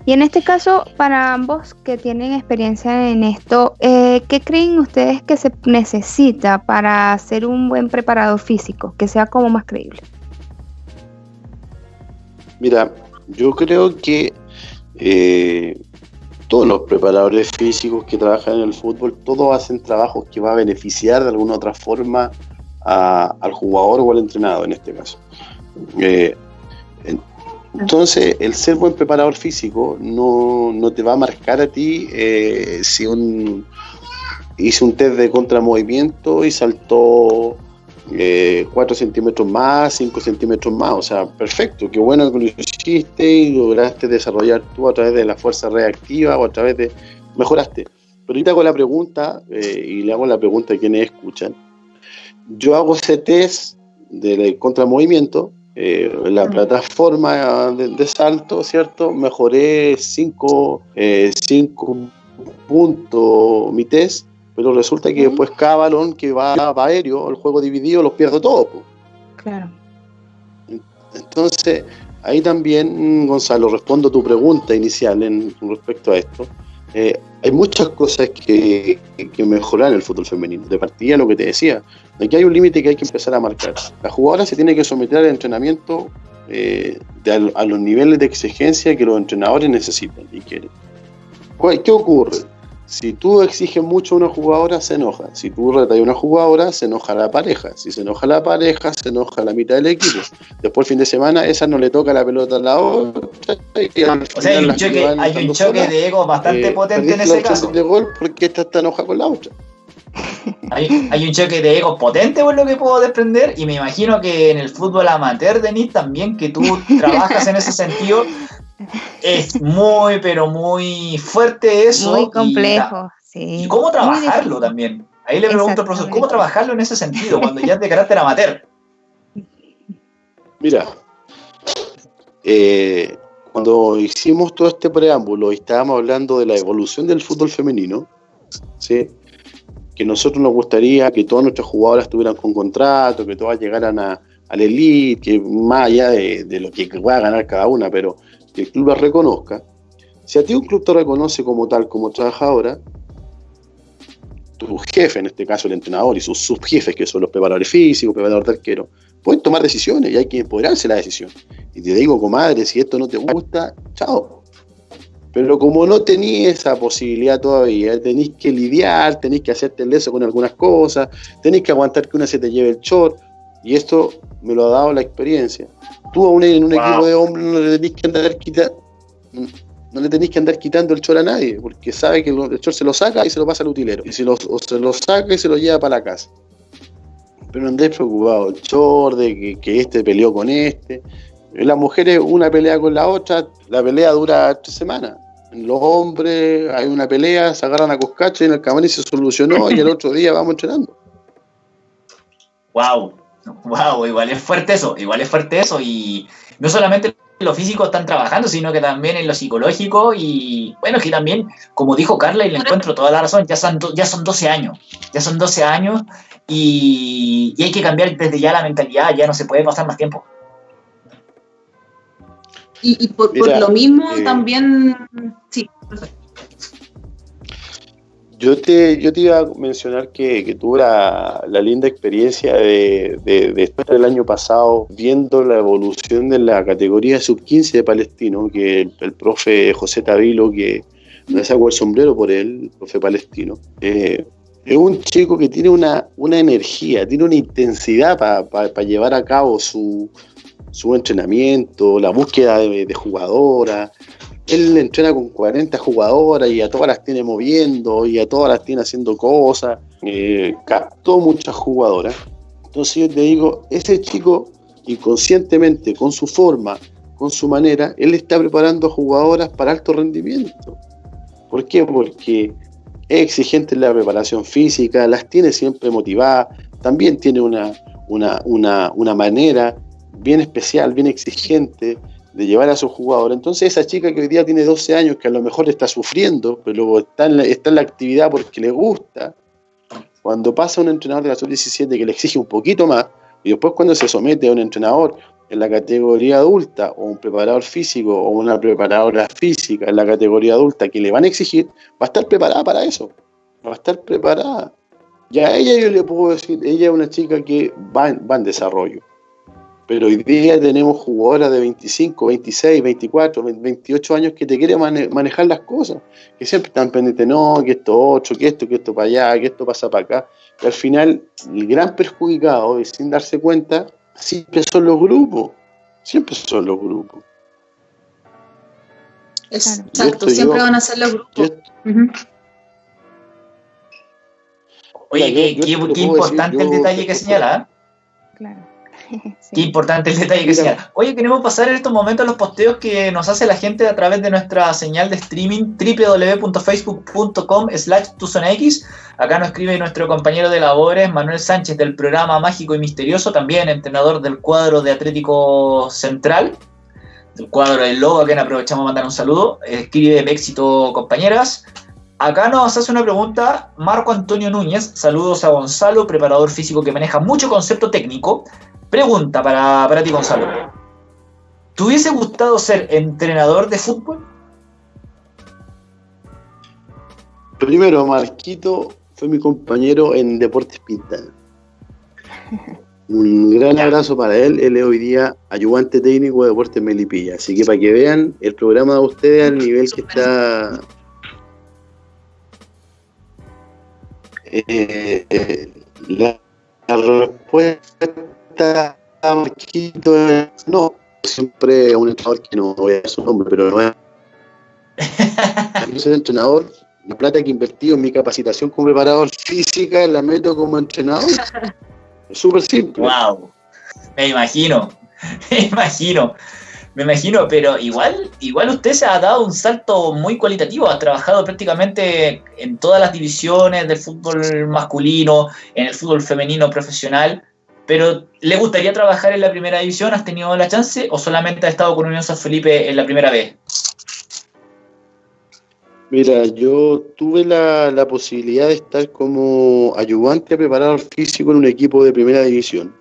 Y en este caso, para ambos que tienen experiencia en esto, eh, ¿qué creen ustedes que se necesita para ser un buen preparado físico, que sea como más creíble? Mira, yo creo que eh, todos los preparadores físicos que trabajan en el fútbol, todos hacen trabajos que va a beneficiar de alguna otra forma al jugador o al entrenador en este caso. Eh, entonces, el ser buen preparador físico no, te va a marcar a ti eh, si un hice un test de contramovimiento y saltó 4 eh, centímetros más, 5 centímetros más. O sea, perfecto, qué bueno que lo y lograste desarrollar tú a través de la fuerza reactiva o a través de. mejoraste. Pero ahorita hago la pregunta, eh, y le hago la pregunta a quienes escuchan. Yo hago ese test de contramovimiento eh, la plataforma de, salto, ¿cierto? Mejoré 5 eh, puntos mi test, pero resulta que después cada balón que va, aéreo, el juego dividido, los pierdo todos. Claro. Entonces, ahí también, Gonzalo, respondo a tu pregunta inicial en, respecto a esto. Eh, hay muchas cosas que, que, mejorar en el fútbol femenino. De partida, lo que te decía, aquí hay un límite que hay que empezar a marcar. La jugadora se tiene que someter al entrenamiento eh, a, los niveles de exigencia que los entrenadores necesitan y quieren. ¿Qué ocurre? Si tú exiges mucho a una jugadora, se enoja. Si tú retas a una jugadora, se enoja la pareja. Si se enoja la pareja, se enoja la mitad del equipo. Después, el fin de semana, esa no le toca la pelota a la otra. o sea, hay un, choque, hay un choque, de ego bastante eh, potente en ese caso. de gol porque esta está enojada con la otra. Hay, hay, un choque de ego potente por lo que puedo desprender y me imagino que en el fútbol amateur, Denis, también que tú trabajas en ese sentido, es muy, pero muy fuerte eso. Muy complejo. y cómo trabajarlo también. Ahí le pregunto al profesor, ¿cómo trabajarlo en ese sentido, cuando ya es de carácter amateur? Mira, eh, cuando hicimos todo este preámbulo y estábamos hablando de la evolución del fútbol femenino, ¿sí? que nosotros nos gustaría que todas nuestras jugadoras estuvieran con contrato, que todas llegaran a, al elite, que más allá de, de, lo que pueda ganar cada una, pero que el club las reconozca. Si a ti un club te reconoce como tal, como trabajadora, tu jefe, en este caso el entrenador, y sus subjefes, que son los preparadores físicos, preparadores de pueden tomar decisiones y hay que empoderarse la decisión. Y te digo, comadre, si esto no te gusta, chao. Pero como no tenéis esa posibilidad todavía, tenéis que lidiar, tenéis que hacerte el leso con algunas cosas, tenéis que aguantar que una se te lleve el short, y esto me lo ha dado la experiencia. Tú a un, en un equipo de hombres no le tenéis que andar quitando no le tenéis que andar quitando el chor a nadie, porque sabe que el chor se lo saca y se lo pasa al utilero. Y se lo, se lo saca y se lo lleva para la casa. Pero no andéis preocupado, el chor de que, este peleó con este. Las mujeres, una pelea con la otra, la pelea dura tres semanas. Los hombres, hay una pelea, se agarran a coscacho y en el camarín se solucionó y el otro día vamos entrenando. Wow, wow, igual es fuerte eso, igual es fuerte eso y no solamente lo físico están trabajando, sino que también en lo psicológico y bueno, que también, como dijo Carla, y le encuentro toda la razón, ya son, ya son 12 años, ya son 12 años y, hay que cambiar desde ya la mentalidad, ya no se puede pasar más tiempo. Y, por, lo mismo eh, también, sí, yo te, yo te iba a mencionar que, tuve la, linda experiencia de, después del año pasado viendo la evolución de la categoría sub-15 de Palestino, que el, profe José Tavilo, que me saco el sombrero por él, el profe palestino, eh, es un chico que tiene una, una energía, tiene una intensidad para llevar a cabo su, su entrenamiento, la búsqueda de, jugadoras, él entrena con 40 jugadoras y a todas las tiene moviendo y a todas las tiene haciendo cosas. Eh, captó muchas jugadoras. Entonces yo te digo, ese chico inconscientemente, con su forma, con su manera, él está preparando jugadoras para alto rendimiento. ¿Por qué? Porque es exigente en la preparación física, las tiene siempre motivadas, también tiene una, una, una manera bien especial, bien exigente de llevar a su jugador. Entonces esa chica que hoy día tiene 12 años, que a lo mejor está sufriendo, pero está en la, está en la actividad porque le gusta, cuando pasa un entrenador de la sub-17 que le exige un poquito más, y después cuando se somete a un entrenador en la categoría adulta, o un preparador físico, o una preparadora física en la categoría adulta que le van a exigir, va a estar preparada para eso, va a estar preparada. Ya a ella yo le puedo decir, ella es una chica que va va en desarrollo pero hoy día tenemos jugadoras de 25, 26, 24, 28 años que te quieren manejar las cosas, que siempre están pendientes, no, que esto otro, que esto, que esto para allá, que esto pasa para acá. Y al final, el gran perjudicado, y sin darse cuenta, siempre son los grupos, siempre son los grupos. Exacto, siempre van a ser los grupos. Oye, qué, importante el detalle que señala. ¿eh? Qué importante el detalle que sea. Oye, queremos pasar en estos momentos los posteos que nos hace la gente a través de nuestra señal de streaming www.facebook.com slash tuzonax. Acá nos escribe nuestro compañero de labores, Manuel Sánchez, del programa Mágico y Misterioso, también entrenador del cuadro de Atlético Central, del cuadro del Lobo, a quien aprovechamos mandar un saludo. Escribe éxito, compañeras. Acá nos hace una pregunta Marco Antonio Núñez. Saludos a Gonzalo, preparador físico que maneja mucho concepto técnico. Pregunta para, para ti, Gonzalo. ¿Te hubiese gustado ser entrenador de fútbol? Primero, Marquito fue mi compañero en Deportes Pinta. Un gran abrazo para él. Él es hoy día ayudante técnico de Deportes Melipilla. Así que para que vean el programa de ustedes al nivel que está. Eh, eh, la respuesta Marquito, no, siempre un entrenador que no voy a dar su nombre, pero no es. Yo soy entrenador, la plata que he invertido en mi capacitación como preparador física la meto como entrenador. Es súper simple. ¡Wow! Me imagino, me imagino. Me imagino, pero igual, igual usted se ha dado un salto muy cualitativo, ha trabajado prácticamente en todas las divisiones del fútbol masculino, en el fútbol femenino profesional, pero ¿le gustaría trabajar en la primera división? ¿Has tenido la chance o solamente has estado con Unión San Felipe en la primera vez? Mira, yo tuve la, la posibilidad de estar como ayudante a preparador físico en un equipo de primera división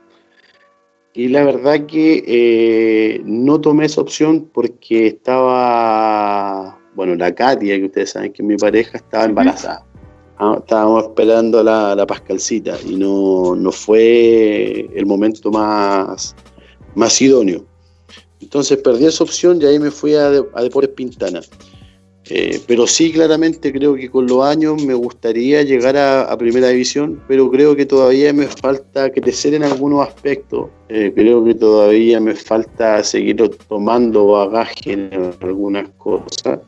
y la verdad que eh, no tomé esa opción porque estaba, bueno, la Katia, que ustedes saben que mi pareja estaba embarazada. Ah, estábamos esperando la, la Pascalcita y no, no, fue el momento más, más idóneo. Entonces perdí esa opción y ahí me fui a, a Deportes Pintana. Eh, pero sí, claramente creo que con los años me gustaría llegar a, primera división, pero creo que todavía me falta crecer en algunos aspectos. Eh, creo que todavía me falta seguir tomando bagaje en algunas cosas.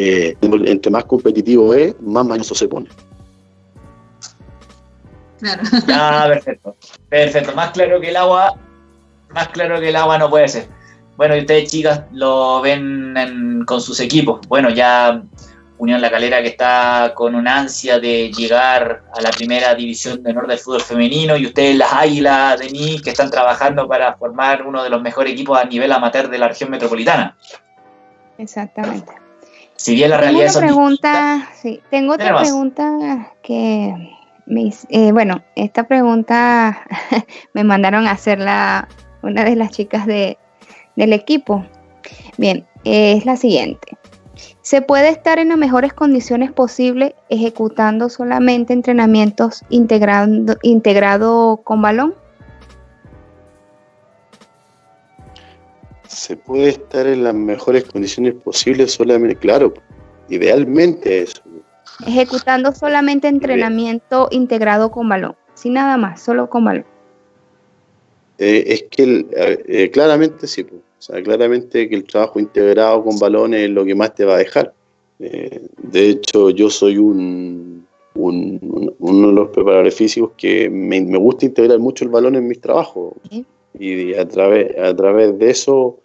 Eh, entre más competitivo es, más mañoso se pone. Claro. Ah, perfecto. Perfecto. Más claro que el agua, más claro que el agua no puede ser. Bueno, y ustedes chicas lo ven con sus equipos. Bueno, ya Unión La Calera que está con una ansia de llegar a la primera división de honor del fútbol femenino y ustedes las Águilas de mí que están trabajando para formar uno de los mejores equipos a nivel amateur de la región metropolitana. Exactamente. Si bien la realidad tengo pregunta, sí, tengo otra pregunta que me, eh, bueno, esta pregunta me mandaron a hacerla una de las chicas de, del equipo. Bien, es la siguiente. ¿Se puede estar en las mejores condiciones posibles ejecutando solamente entrenamientos integrando, integrado con balón? Se puede estar en las mejores condiciones posibles solamente, claro, idealmente eso. Ejecutando solamente entrenamiento integrado con balón, sin nada más, solo con balón. Eh, es que eh, claramente sí, o sea, claramente que el trabajo integrado con balones es lo que más te va a dejar. Eh, de hecho, yo soy un, uno de los preparadores físicos que me, gusta integrar mucho el balón en mis trabajos. Y a través, a través de eso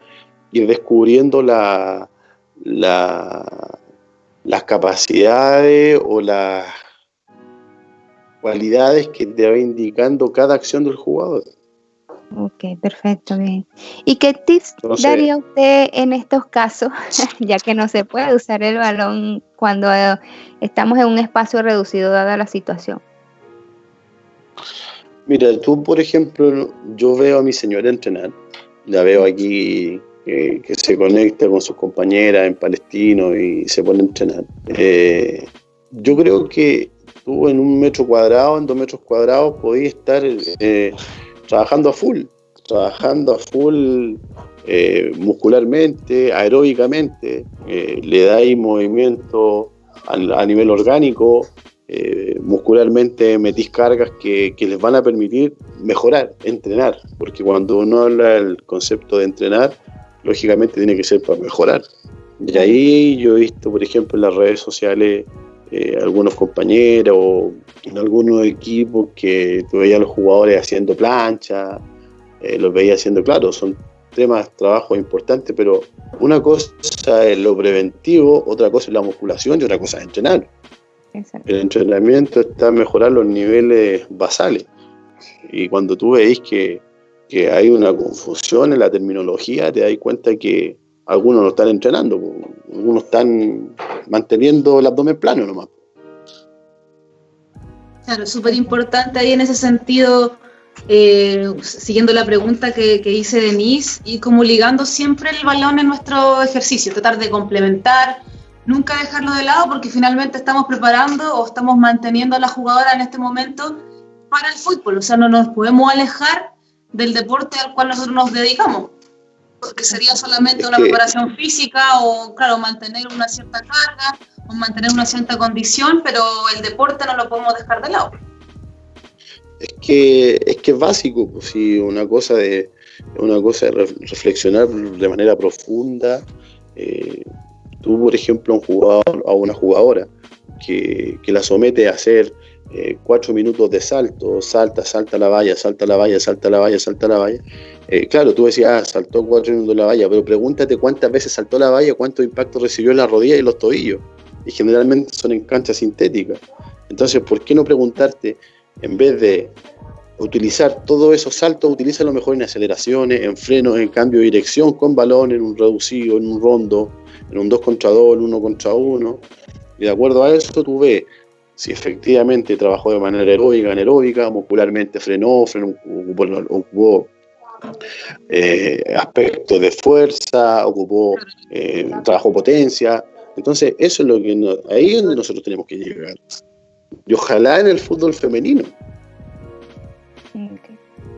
ir descubriendo la, la, las capacidades o las cualidades que te va indicando cada acción del jugador. Ok, perfecto, bien. ¿Y qué tips daría usted en estos casos, ya que no se puede usar el balón cuando estamos en un espacio reducido dada la situación? Mira, tú, por ejemplo, yo veo a mi señora entrenar, la veo aquí eh, que se conecta con sus compañeras en Palestino y se pone a entrenar. Eh, yo creo que tú en un metro cuadrado, en dos metros cuadrados, podías estar trabajando a full, trabajando a full eh, muscularmente, aeróbicamente, eh, le dais movimiento a, nivel orgánico, eh, muscularmente metís cargas que, les van a permitir mejorar, entrenar, porque cuando uno habla del concepto de entrenar, lógicamente tiene que ser para mejorar. Y ahí yo he visto, por ejemplo, en las redes sociales algunos compañeros o en algunos equipos que tú veías a los jugadores haciendo plancha, eh, los veías haciendo, claro, son temas, trabajos importantes, pero una cosa es lo preventivo, otra cosa es la musculación y otra cosa es entrenar. El entrenamiento está en mejorar los niveles basales. Y cuando tú veis que, que hay una confusión en la terminología, te das cuenta que algunos no están entrenando, algunos están manteniendo el abdomen plano nomás. Claro, súper importante ahí en ese sentido, eh, siguiendo la pregunta que, que hice Denise, y como ligando siempre el balón en nuestro ejercicio, tratar de complementar, nunca dejarlo de lado porque finalmente estamos preparando o estamos manteniendo a la jugadora en este momento para el fútbol, o sea, no nos podemos alejar del deporte al cual nosotros nos dedicamos, porque sería solamente una preparación física o, claro, mantener una cierta carga mantener una cierta condición, pero el deporte no lo podemos dejar de lado. Es que es, que es básico, pues, si una cosa de una cosa de reflexionar de manera profunda. Eh, tú, por ejemplo, un jugador, a una jugadora que, la somete a hacer eh, cuatro minutos de salto, salta, salta la valla, salta la valla, salta la valla, salta la valla. Eh, claro, tú decías, ah, saltó cuatro minutos la valla, pero pregúntate cuántas veces saltó la valla, cuánto impacto recibió en la rodilla y los tobillos. Y generalmente son en canchas sintéticas. Entonces, ¿por qué no preguntarte, en vez de utilizar todos esos saltos, utiliza lo mejor en aceleraciones, en frenos, en cambio de dirección, con balón, en un reducido, en un rondo, en un 2 contra 2, en 1 contra 1. Y de acuerdo a eso, tú ves si efectivamente trabajó de manera aeróbica, anaeróbica, muscularmente frenó, frenó ocupó, eh, aspectos de fuerza, ocupó, eh, trabajó potencia. Entonces, eso es lo que ahí es donde nosotros tenemos que llegar. Y ojalá en el fútbol femenino.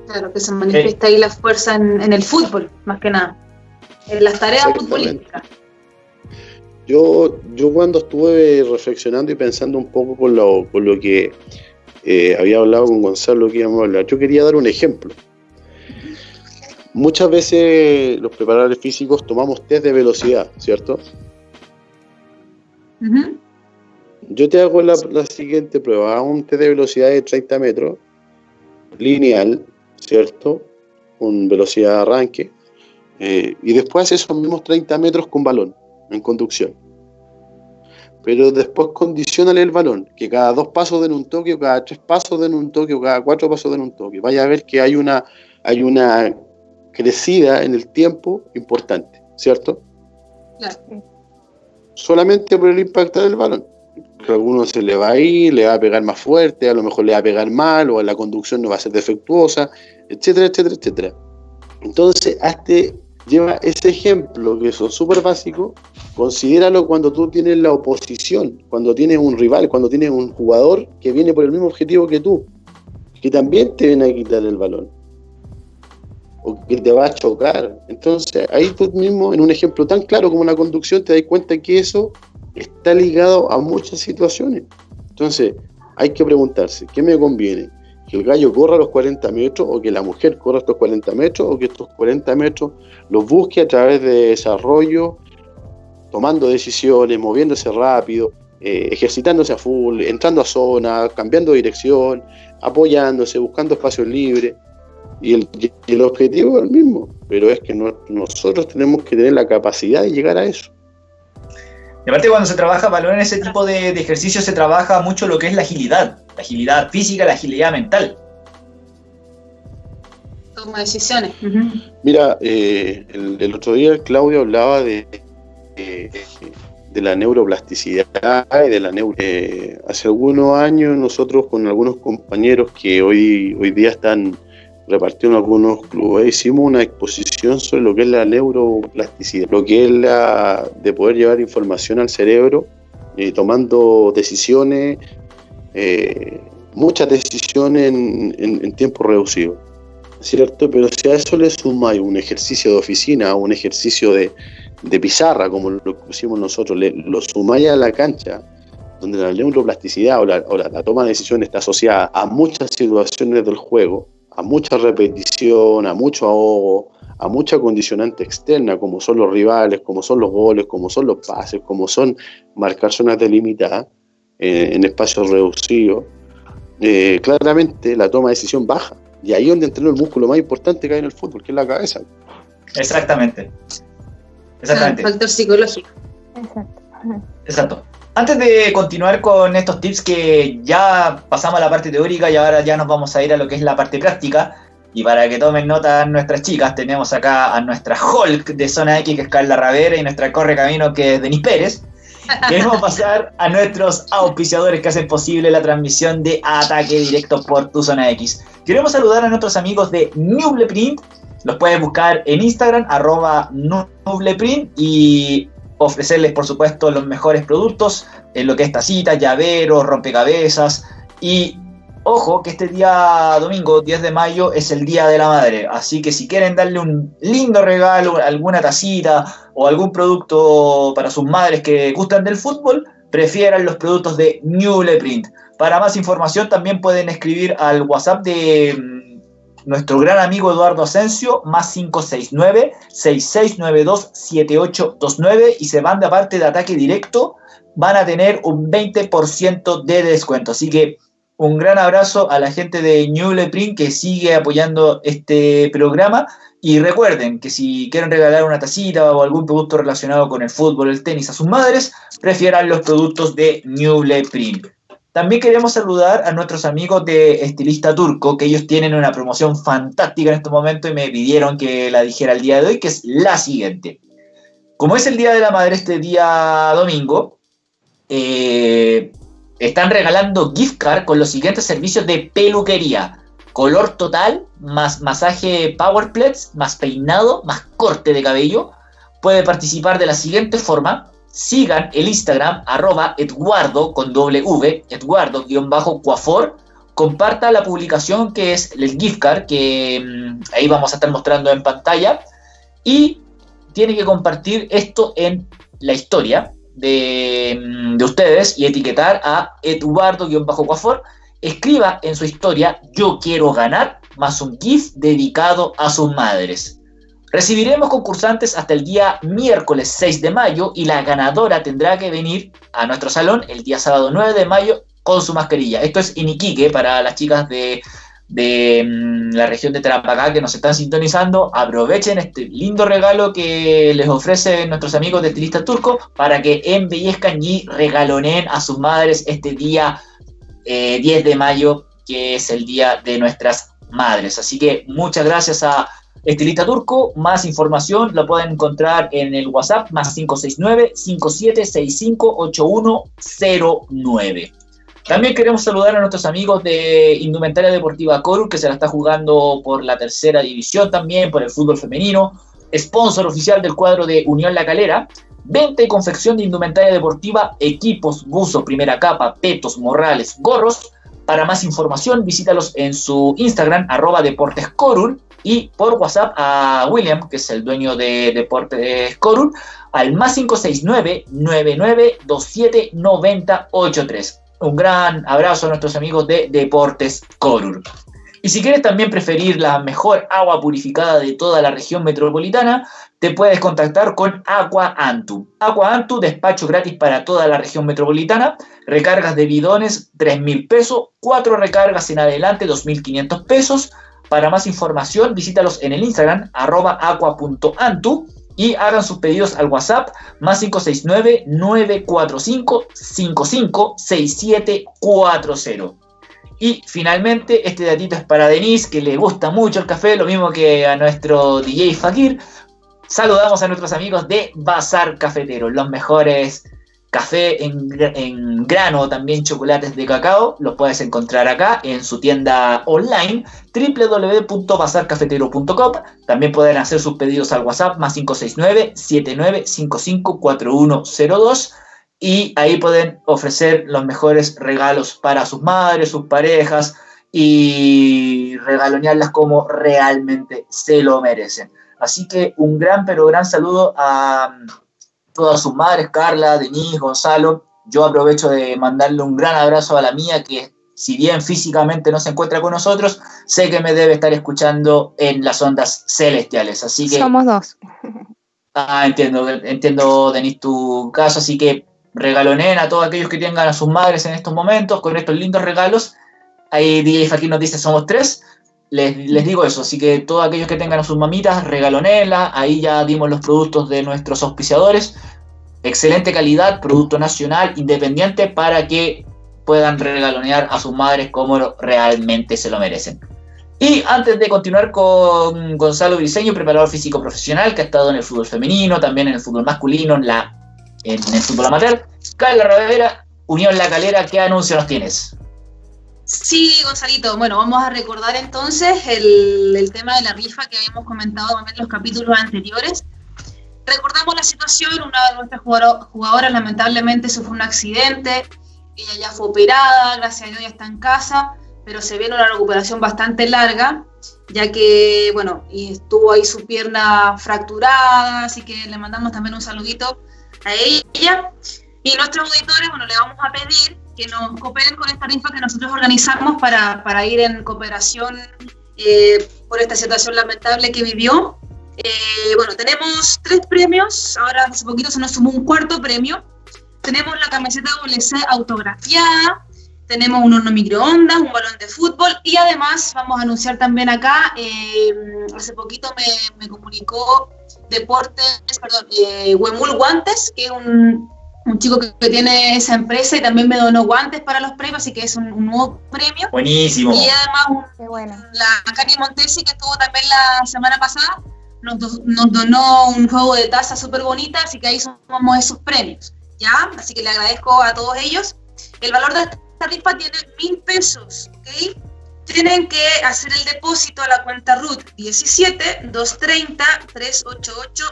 Claro, que se manifiesta ahí la fuerza en, el fútbol, más que nada, en las tareas futbolísticas. Yo, yo cuando estuve reflexionando y pensando un poco con lo, lo que eh, había hablado con Gonzalo que íbamos a hablar, yo quería dar un ejemplo. Muchas veces los preparadores físicos tomamos test de velocidad, ¿cierto? Yo te hago la, siguiente prueba, hago un test de velocidad de 30 metros, lineal, ¿cierto? Con velocidad de arranque, eh, y después esos mismos 30 metros con balón en conducción. Pero después condicionale el balón, que cada dos pasos den un toque, o cada tres pasos den un toque, o cada cuatro pasos den un toque. Vaya a ver que hay una, hay una crecida en el tiempo importante, ¿cierto? Claro. Solamente por el impacto del balón. Que a alguno se le va a ir, le va a pegar más fuerte, a lo mejor le va a pegar mal, o la conducción no va a ser defectuosa, etcétera, etcétera, etcétera. Entonces, hazte lleva ese ejemplo que es súper básico, considéralo cuando tú tienes la oposición, cuando tienes un rival, cuando tienes un jugador que viene por el mismo objetivo que tú, que también te viene a quitar el balón o que te va a chocar. Entonces, ahí tú mismo, en un ejemplo tan claro como la conducción, te das cuenta que eso está ligado a muchas situaciones. Entonces, hay que preguntarse, ¿qué me conviene? Que el gallo corra los 40 metros o que la mujer corra estos 40 metros o que estos 40 metros los busque a través de desarrollo, tomando decisiones, moviéndose rápido, eh, ejercitándose a full, entrando a zona, cambiando dirección, apoyándose, buscando espacios libres. Y el objetivo es el mismo, pero es que nosotros tenemos que tener la capacidad de llegar a eso. Y aparte cuando se trabaja balón en ese tipo de, de ejercicio se trabaja mucho lo que es la agilidad, la agilidad física, la agilidad mental. Toma decisiones. Mira, eh, el, otro día Claudio hablaba de, de, la neuroplasticidad y de la neuro... Eh, hace algunos años nosotros con algunos compañeros que hoy, hoy día están repartió en algunos clubes, hicimos una exposición sobre lo que es la neuroplasticidad, lo que es la de poder llevar información al cerebro, eh, tomando decisiones, eh, muchas decisiones en, tiempo reducido, ¿cierto? Pero si a eso le sumáis un ejercicio de oficina, un ejercicio de, pizarra, como lo pusimos nosotros, le, lo sumáis a la cancha, donde la neuroplasticidad o la toma de decisiones está asociada a muchas situaciones del juego, a mucha repetición, a mucho ahogo, a mucha condicionante externa, como son los rivales, como son los goles, como son los pases, como son marcar zonas delimitadas eh, en espacios reducidos, eh, claramente la toma de decisión baja. Y ahí es donde entrena el músculo más importante que hay en el fútbol, que es la cabeza. Exactamente. Exactamente. factor psicológico. Exacto. Exacto. Antes de continuar con estos tips que ya pasamos a la parte teórica y ahora ya nos vamos a ir a lo que es la parte práctica, y para que tomen nota nuestras chicas, tenemos acá a nuestra Hulk de Zona X, que es Carla Ravera, y nuestra Corre Camino, que es Denis Pérez. Queremos pasar a nuestros auspiciadores que hacen posible la transmisión de Ataque Directo por tu Zona X. Queremos saludar a nuestros amigos de Nubleprint. Los puedes buscar en Instagram, arroba Nubleprint, y ofrecerles, por supuesto, los mejores productos en lo que es tacitas, llaveros, rompecabezas y ojo que este día domingo 10 de mayo es el Día de la Madre, así que si quieren darle un lindo regalo, alguna tacita o algún producto para sus madres que gustan del fútbol, prefieran los productos de New Print. Para más información también pueden escribir al WhatsApp de nuestro gran amigo Eduardo Asensio, más 569-6692-7829 y se van de parte de ataque directo, van a tener un 20% de descuento. Así que un gran abrazo a la gente de New Print que sigue apoyando este programa. Y recuerden que si quieren regalar una tacita o algún producto relacionado con el fútbol, el tenis a sus madres, prefieran los productos de New Print. También queremos saludar a nuestros amigos de Estilista Turco, que ellos tienen una promoción fantástica en este momento y me pidieron que la dijera el día de hoy, que es la siguiente. Como es el Día de la Madre este día domingo, eh, están regalando gift card con los siguientes servicios de peluquería. Color total, más masaje power más peinado, más corte de cabello. Puede participar de la siguiente forma. Sigan el Instagram arroba Eduardo con V, Eduardo-Cuafor. Comparta la publicación que es el gift card que mm, ahí vamos a estar mostrando en pantalla. Y tiene que compartir esto en la historia de, ustedes y etiquetar a Eduardo-Cuafor, escriba en su historia Yo quiero ganar, más un GIF dedicado a sus madres. Recibiremos concursantes hasta el día miércoles 6 de mayo y la ganadora tendrá que venir a nuestro salón el día sábado 9 de mayo con su mascarilla. Esto es Iniquique para las chicas de de mm, la región de Tarapacá que nos están sintonizando, aprovechen este lindo regalo que les ofrecen nuestros amigos de Estilista Turco para que embellezcan y regaloneen a sus madres este día 10 eh, de mayo, que es el día de nuestras madres. Así que muchas gracias a Estilista Turco. Más información la pueden encontrar en el WhatsApp más 569 5765 8109. También queremos saludar a nuestros amigos de Indumentaria Deportiva Coru, que se la está jugando por la tercera división también, por el fútbol femenino. Sponsor oficial del cuadro de Unión La Calera. Venta y confección de indumentaria deportiva, equipos, buzo, primera capa, petos, morrales, gorros. Para más información, visítalos en su Instagram, arroba Deportes y por WhatsApp a William, que es el dueño de Deportes Corul, al más 569 9927 9083 un gran abrazo a nuestros amigos de Deportes Corur. Y si quieres también preferir la mejor agua purificada de toda la región metropolitana, te puedes contactar con Aqua Antu. Aqua Antu, despacho gratis para toda la región metropolitana, recargas de bidones 3 mil pesos, cuatro recargas en adelante 2.500 pesos. Para más información, visítalos en el Instagram, arroba aqua.antu y hagan sus pedidos al WhatsApp más 569-945-556740. Y finalmente, este datito es para Denise, que le gusta mucho el café, lo mismo que a nuestro DJ Fakir. Saludamos a nuestros amigos de Bazar Cafetero, los mejores café en, grano, también chocolates de cacao, los puedes encontrar acá en su tienda online www.bazarcafetero.com. También pueden hacer sus pedidos al WhatsApp más 569-7955-4102 y ahí pueden ofrecer los mejores regalos para sus madres, sus parejas y regalonearlas como realmente se lo merecen. Así que un gran pero gran saludo a todas sus madres, Carla, Denise, Gonzalo. Yo aprovecho de mandarle un gran abrazo a la mía, que si bien físicamente no se encuentra con nosotros, sé que me debe estar escuchando en las ondas celestiales. Así que. Somos dos. Ah, entiendo, entiendo, Denise, tu caso. Así que regalonen a todos aquellos que tengan a sus madres en estos momentos con estos lindos regalos. Ahí DJ Fakir nos dice somos tres. Les, les, digo eso, así que todos aquellos que tengan a sus mamitas, regalonela, ahí ya dimos los productos de nuestros auspiciadores, excelente calidad, producto nacional, independiente, para que puedan regalonear a sus madres como realmente se lo merecen. Y antes de continuar con Gonzalo Briseño, preparador físico profesional, que ha estado en el fútbol femenino, también en el fútbol masculino, en, la, en el fútbol amateur, Carla Ravera, Unión La Calera, ¿qué anuncio nos tienes? Sí, Gonzalito. Bueno, vamos a recordar entonces el, tema de la rifa que habíamos comentado en los capítulos anteriores. Recordamos la situación, una de nuestras jugadoras lamentablemente sufrió un accidente, ella ya fue operada, gracias a Dios ya está en casa, pero se viene una recuperación bastante larga, ya que, bueno, estuvo ahí su pierna fracturada, así que le mandamos también un saludito a ella. Y nuestros auditores, bueno, le vamos a pedir que nos cooperen con esta rifa que nosotros organizamos para, para ir en cooperación eh, por esta situación lamentable que vivió. Eh, bueno, tenemos tres premios, ahora hace poquito se nos sumó un cuarto premio. Tenemos la camiseta WC autografiada, tenemos un horno microondas, un balón de fútbol y además vamos a anunciar también acá, eh, hace poquito me, me, comunicó Deportes, perdón, eh, Huemul Guantes, que es un, un chico que, tiene esa empresa y también me donó guantes para los premios, así que es un, nuevo premio. Buenísimo. Y además la Cani Montesi, que estuvo también la semana pasada, nos, nos donó un juego de taza súper bonita, así que ahí somos esos premios. ¿Ya? Así que le agradezco a todos ellos. El valor de esta rifa tiene mil pesos, ¿ok? Tienen que hacer el depósito a la cuenta RUT 17 230 388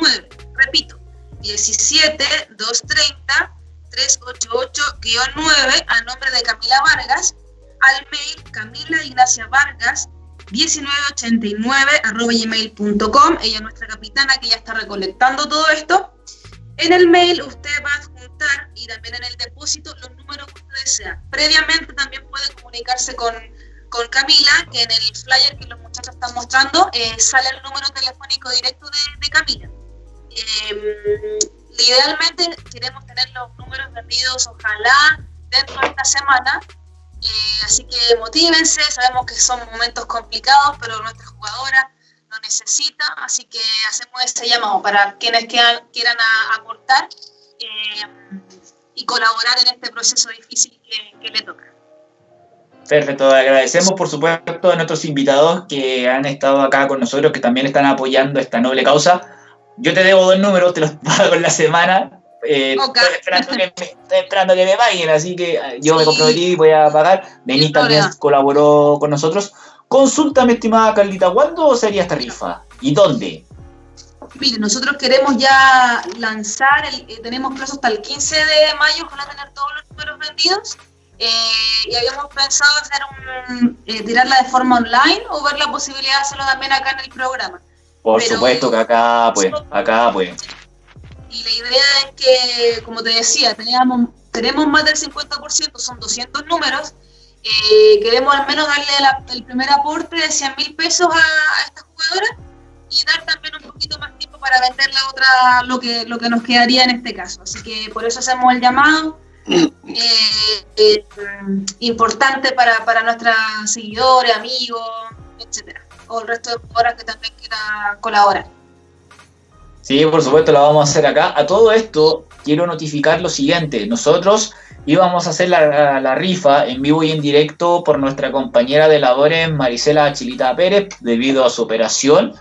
9. Repito, 17 230 388-9 a nombre de Camila Vargas al mail Camila Ignacia Vargas 1989 arroba gmail.com ella es nuestra capitana que ya está recolectando todo esto. En el mail usted va a juntar y también en el depósito los números que usted desea. Previamente también puede comunicarse con, con Camila que en el flyer que los muchachos están mostrando eh, sale el número telefónico directo de Camila eh, idealmente queremos tener los números vendidos, ojalá, dentro de esta semana. Eh, así que motívense, sabemos que son momentos complicados, pero nuestra jugadora lo necesita, así que hacemos este llamado para quienes quieran, aportar eh, y colaborar en este proceso difícil que, que le toca. Perfecto, agradecemos por supuesto a nuestros invitados que han estado acá con nosotros, que también están apoyando esta noble causa yo te debo dos números, te los pago en la semana. Eh, estoy, esperando que me, esperando que me paguen, así que eh, yo me comprometí y voy a pagar. Denis también colaboró con nosotros. Consulta, mi estimada Carlita, ¿cuándo sería esta rifa? ¿Y dónde? Mire, nosotros queremos ya lanzar, el, eh, tenemos plazo hasta el 15 de mayo, ojalá tener todos los números vendidos. Eh, y habíamos pensado hacer un, eh, tirarla de forma online o ver la posibilidad de hacerlo también acá en el programa. Por supuesto que acá, pues, acá, pues. Y la idea es que, como te decía, teníamos, tenemos más del 50%, son 200 números. Eh, queremos al menos darle el primer aporte de 100 mil pesos a, esta jugadora y dar también un poquito más tiempo para vender la otra, lo que, lo que nos quedaría en este caso. Así que por eso hacemos el llamado. Eh, eh, importante para, para nuestros seguidores, amigos, etcétera o el resto de jugadoras que también quiera colaborar. Sí, por supuesto, lo vamos a hacer acá. A todo esto, quiero notificar lo siguiente. Nosotros íbamos a hacer la, rifa en vivo y en directo por nuestra compañera de labores, Marisela Chilita Pérez, debido a su operación.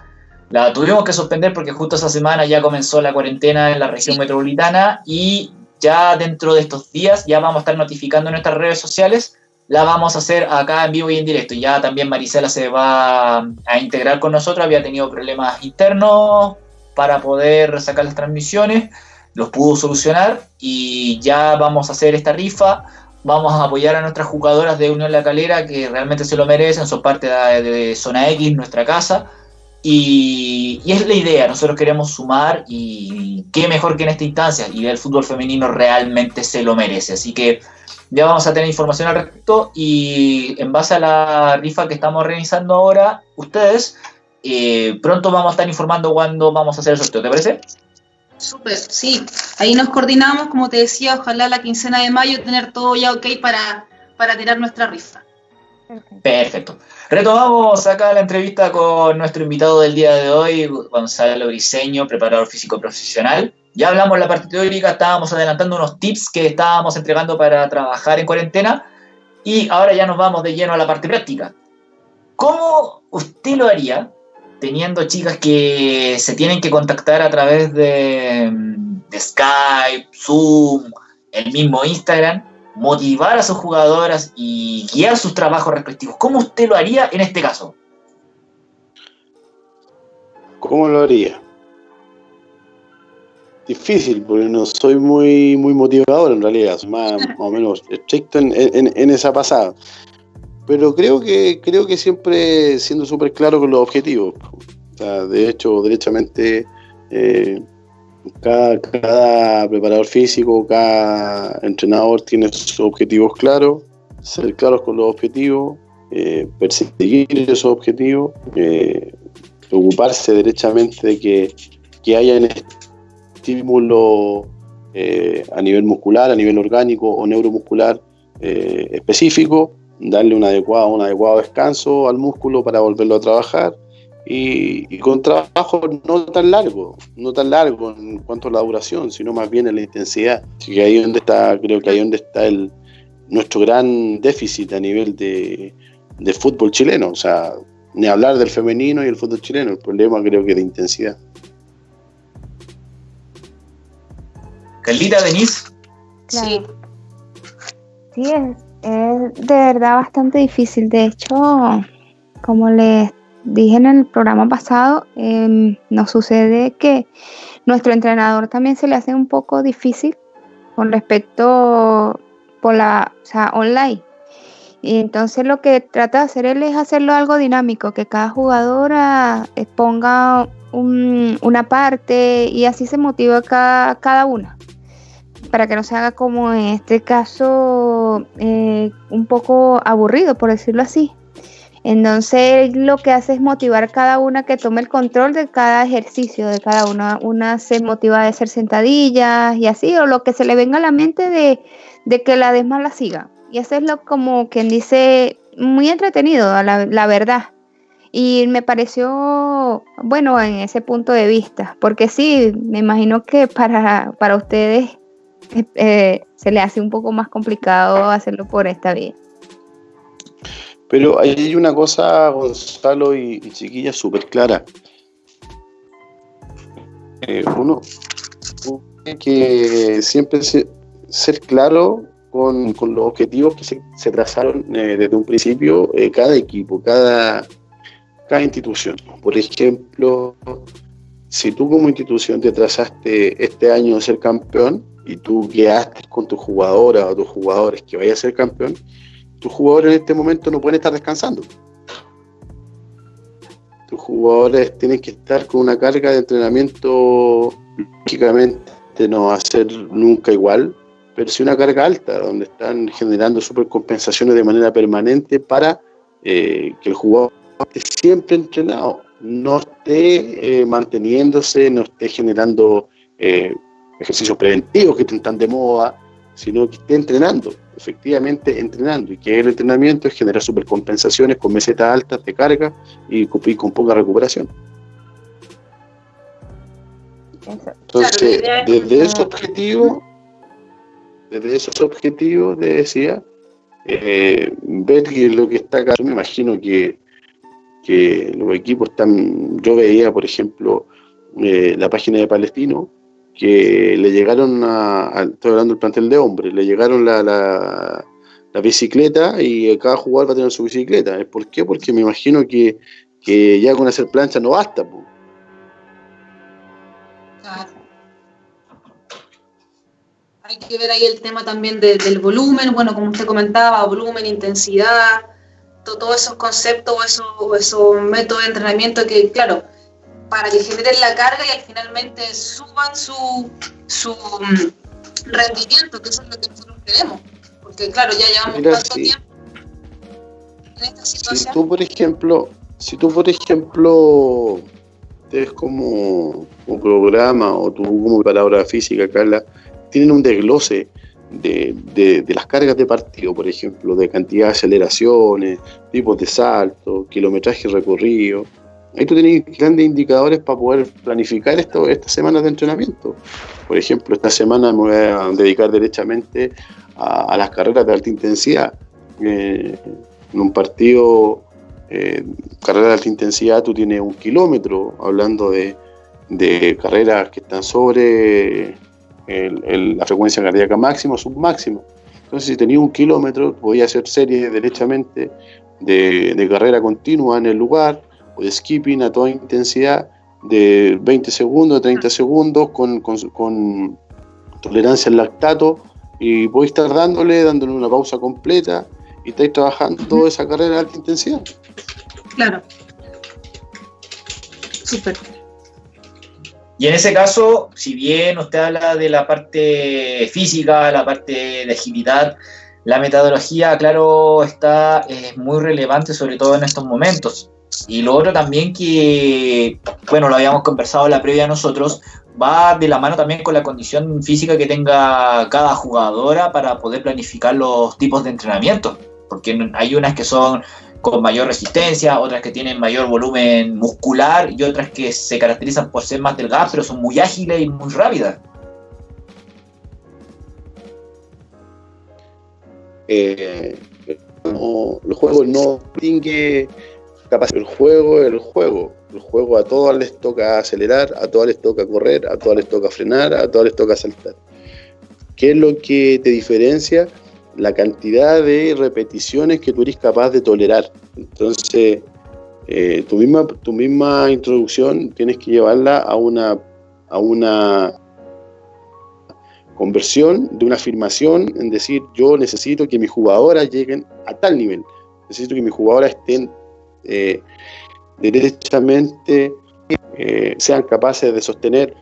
La tuvimos que suspender porque justo esa semana ya comenzó la cuarentena en la región metropolitana y ya dentro de estos días ya vamos a estar notificando en nuestras redes sociales la vamos a hacer acá en vivo y en directo. Ya también Marisela se va a integrar con nosotros, había tenido problemas internos para poder sacar las transmisiones, los pudo solucionar y ya vamos a hacer esta rifa. Vamos a apoyar a nuestras jugadoras de Unión La Calera que realmente se lo merecen, son parte de, Zona X, nuestra casa. Y, y, es la idea, nosotros queremos sumar y qué mejor que en esta instancia, y el fútbol femenino realmente se lo merece. Así que ya vamos a tener información al respecto y en base a la rifa que estamos organizando ahora, ustedes, eh, pronto vamos a estar informando cuándo vamos a hacer el sorteo, ¿te parece? Súper, sí. Ahí nos coordinamos, como te decía, ojalá la quincena de mayo tener todo ya ok para, para tirar nuestra rifa. Perfecto. Retomamos acá la entrevista con nuestro invitado del día de hoy, Gonzalo Briseño, preparador físico profesional. Ya hablamos la parte teórica, estábamos adelantando unos tips que estábamos entregando para trabajar en cuarentena y ahora ya nos vamos de lleno a la parte práctica. ¿Cómo usted lo haría teniendo chicas que se tienen que contactar a través de, de Skype, Zoom, el mismo Instagram, motivar a sus jugadoras y guiar sus trabajos respectivos? ¿Cómo usted lo haría en este caso? ¿Cómo lo haría? Difícil, porque no soy muy muy motivador en realidad, soy más, o menos estricto en, en, esa pasada. Pero creo que creo que siempre siendo súper claro con los objetivos. de hecho, derechamente, eh, cada, cada, preparador físico, cada entrenador tiene sus objetivos claros, ser claros con los objetivos, eh, perseguir esos objetivos, eh, preocuparse derechamente de que, que hayan estímulo eh, a nivel muscular, a nivel orgánico o neuromuscular eh, específico, darle un adecuado, un adecuado descanso al músculo para volverlo a trabajar y, con trabajo no tan largo, no tan largo en cuanto a la duración, sino más bien en la intensidad. Así que ahí donde está, creo que ahí donde está el, nuestro gran déficit a nivel de, de fútbol chileno. O sea, ni hablar del femenino y el fútbol chileno, el problema creo que de intensidad. Carlita, Denise. Sí. Sí, es, es de verdad bastante difícil. De hecho, como les dije en el programa pasado, em, nos sucede que nuestro entrenador también se le hace un poco difícil con respecto por la, o sea, online. Y entonces lo que trata de hacer él es hacerlo algo dinámico, que cada jugadora ponga una parte y así se motiva cada, cada una para que no se haga como en este caso eh, un poco aburrido, por decirlo así. Entonces lo que hace es motivar a cada una que tome el control de cada ejercicio, de cada una. Una se motiva a hacer sentadillas y así, o lo que se le venga a la mente de, que la demás la siga. Y eso es lo como quien dice, muy entretenido, la, la verdad. Y me pareció bueno en ese punto de vista, porque sí, me imagino que para, para ustedes eh, se le hace un poco más complicado hacerlo por esta vía. Pero hay una cosa, Gonzalo y, Chiquilla, súper clara. Eh, uno tiene que siempre ser claro con, los objetivos que se, trazaron eh, desde un principio cada equipo, cada, cada institución. Por ejemplo, si tú como institución te trazaste este año ser campeón, y tú quedaste con tu jugadora o tus jugadores que vaya a ser campeón, tus jugadores en este momento no pueden estar descansando. Tus jugadores tienen que estar con una carga de entrenamiento, lógicamente no va a ser nunca igual, pero sí una carga alta, donde están generando supercompensaciones de manera permanente para eh, que el jugador esté siempre entrenado, no esté eh, manteniéndose, no esté generando eh, ejercicios preventivos que están de moda, sino que esté entrenando, efectivamente entrenando, y que el entrenamiento es generar supercompensaciones con mesetas altas de carga y, con poca recuperación. Entonces, desde esos objetivos, desde esos objetivos, te decía, eh, ver que lo que está acá, yo me imagino que, que los equipos están, yo veía, por ejemplo, eh, la página de Palestino, que le llegaron a, estoy hablando del plantel de hombres, le llegaron la, la, bicicleta y cada jugador va a tener su bicicleta. ¿Por qué? Porque me imagino que, ya con hacer plancha no basta. Hay que ver ahí el tema también del volumen, bueno, como usted comentaba, volumen, intensidad, todos esos conceptos o esos, esos métodos de entrenamiento que, claro, para que generen la carga y finalmente suban su, su mm, rendimiento, que eso es lo que nosotros queremos. Porque claro, ya llevamos tanto tiempo en esta situación. Si tú, por ejemplo, si tú, por ejemplo, ustedes como, como programa o tú como palabra física, Carla, tienen un desglose de, de, de, las cargas de partido, por ejemplo, de cantidad de aceleraciones, tipos de salto, kilometraje recorrido, Ahí tú tenés grandes indicadores para poder planificar estas semanas de entrenamiento. Por ejemplo, esta semana me voy a dedicar derechamente a, las carreras de alta intensidad. Eh, en un partido, eh, carrera de alta intensidad, tú tienes un kilómetro, hablando de, carreras que están sobre la frecuencia cardíaca máxima o submáxima. Entonces, si tenías un kilómetro, podías hacer series derechamente de, de carrera continua en el lugar o de skipping a toda intensidad de 20 segundos, 30 segundos, con, con, tolerancia al lactato, y podéis estar dándole, dándole una pausa completa, y estáis trabajando toda esa carrera de alta intensidad. Claro. Súper. Y en ese caso, si bien usted habla de la parte física, la parte de agilidad, la metodología, claro, está es muy relevante, sobre todo en estos momentos. Y lo otro también que, bueno, lo habíamos conversado en la previa nosotros, va de la mano también con la condición física que tenga cada jugadora para poder planificar los tipos de entrenamiento, porque hay unas que son con mayor resistencia, otras que tienen mayor volumen muscular y otras que se caracterizan por ser más delgadas, pero son muy ágiles y muy rápidas. Eh, no, el juego no distingue el juego el juego. El juego a todas les toca acelerar, a todas les toca correr, a todas les toca frenar, a todas les toca saltar. ¿Qué es lo que te diferencia? La cantidad de repeticiones que tú eres capaz de tolerar. Entonces, eh, tu, misma, tu misma introducción tienes que llevarla a una, a una conversión de una afirmación en decir yo necesito que mis jugadoras lleguen a tal nivel, necesito que mis jugadoras estén eh, derechamente, eh, sean capaces de sostener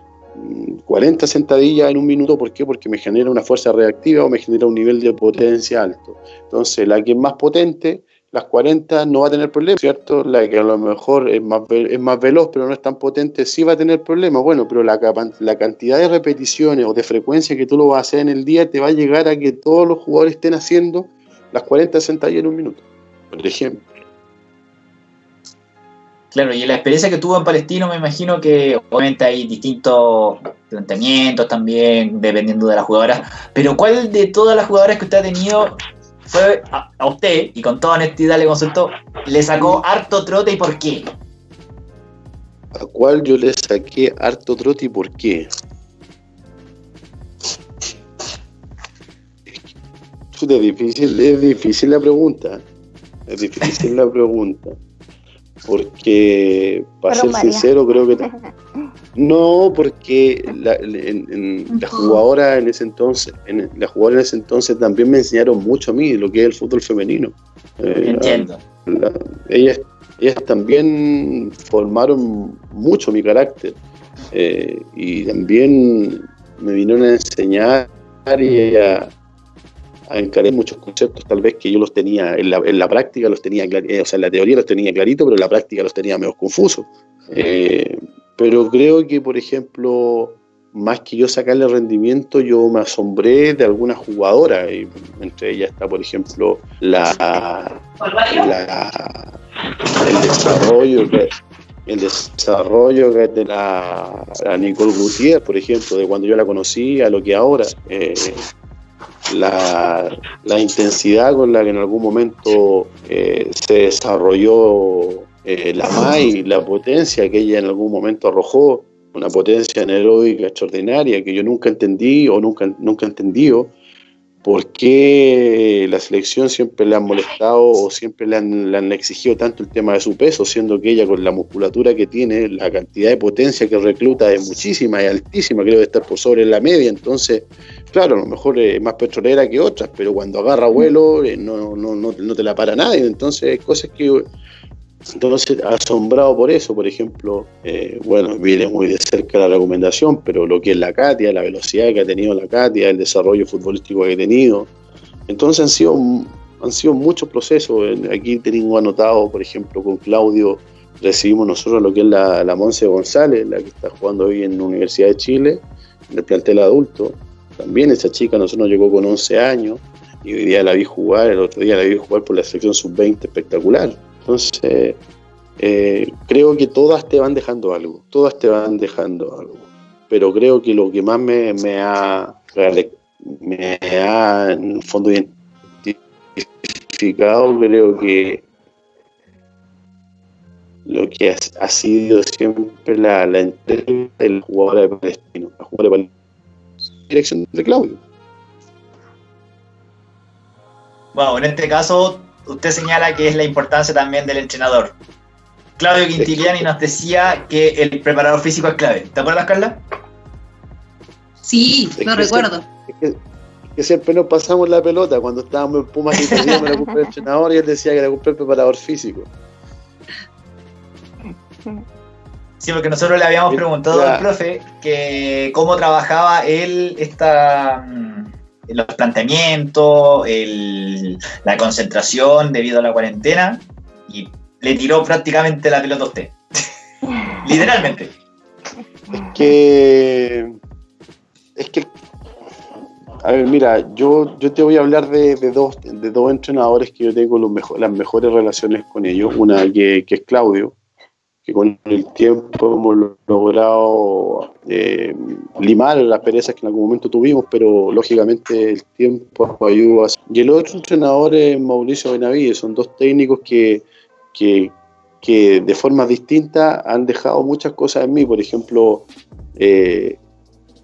40 mm, sentadillas en un minuto, ¿por qué? Porque me genera una fuerza reactiva o me genera un nivel de potencia alto. Entonces, la que es más potente las 40 no va a tener problemas, ¿cierto? La que a lo mejor es más, veloz pero no es tan potente sí va a tener problemas. Bueno, pero la, la cantidad de repeticiones o de frecuencia que tú lo vas a hacer en el día te va a llegar a que todos los jugadores estén haciendo las 40 sentadillas en un minuto, por ejemplo. Claro, y la experiencia que tuvo en Palestino, me imagino que obviamente hay distintos planteamientos también, dependiendo de la jugadora. Pero ¿cuál de todas las jugadoras que usted ha tenido fue a, usted, y con toda honestidad le consultó, le sacó harto trote y por qué? ¿A cuál yo le saqué harto trote y por qué? Es difícil, es difícil la pregunta. Es difícil la pregunta. Porque, para ser sincero, creo que No, porque la, en, jugadora en ese entonces, en, la jugadora en ese entonces también me enseñaron mucho a mí lo que es el fútbol femenino. Eh, Entiendo. ellas, ellas también formaron mucho mi carácter eh, y también me vinieron a enseñar y a, a encarar muchos conceptos tal vez que yo los tenía en la, en la práctica los tenía eh, o sea en la teoría los tenía clarito pero en la práctica los tenía menos confusos eh, pero creo que, por ejemplo, más que yo sacarle rendimiento, yo me asombré de algunas jugadoras. Entre ellas está, por ejemplo, la, el desarrollo que el desarrollo de la, Nicole Gutiérrez, por ejemplo, de cuando yo la conocí a lo que ahora. Eh, la, intensidad con la que en algún momento eh, se desarrolló eh, la MAI, la potencia que ella en algún momento arrojó, una potencia anaeróbica extraordinaria que yo nunca entendí o nunca, nunca entendido por qué la selección siempre le han molestado o siempre le han, exigido tanto el tema de su peso, siendo que ella con la musculatura que tiene, la cantidad de potencia que recluta es muchísima y altísima, creo que estar por sobre la media, entonces, claro, a lo mejor es más petrolera que otras, pero cuando agarra vuelo eh, no, no, no, no te la para nadie, entonces cosas que entonces, asombrado por eso, por ejemplo, eh, bueno, viene muy de cerca la recomendación, pero lo que es la Katia, la velocidad que ha tenido la Katia, el desarrollo futbolístico que ha tenido. Entonces han sido, han sido muchos procesos. Aquí tengo anotado, por ejemplo, con Claudio recibimos nosotros lo que es la, la Monse González, la que está jugando hoy en la Universidad de Chile, en el plantel adulto. También esa chica nosotros llegó con 11 años y hoy día la vi jugar, el otro día la vi jugar por la selección sub-20 espectacular entonces, eh, creo que todas te van dejando algo, todas te van dejando algo. Pero creo que lo que más me, ha, me ha, en el fondo, identificado, creo que lo que ha, sido siempre la, la entrega del jugador de Palestino, la jugadora de dirección de Claudio. Bueno, en este caso usted señala que es la importancia también del entrenador. Claudio Quintiliani nos decía que el preparador físico es clave. ¿Te acuerdas, Carla? Sí, lo recuerdo. es, que, siempre nos pasamos la pelota cuando estábamos en Pumas y teníamos la culpa del entrenador y él decía que era culpa el preparador físico. Sí, porque nosotros le habíamos preguntado al profe que cómo trabajaba él esta mm, los planteamientos, la concentración debido a la cuarentena y le tiró prácticamente la pelota a usted. Literalmente. Es que. Es que. A ver, mira, yo, yo te voy a hablar de, dos, de dos entrenadores que yo tengo los las mejores relaciones con ellos. Una que, que es Claudio, que con el tiempo hemos logrado eh, limar las perezas que en algún momento tuvimos, pero lógicamente el tiempo ayuda. Y el otro entrenador es Mauricio Benavides, son dos técnicos que, que, que de forma distinta han dejado muchas cosas en mí, por ejemplo, eh,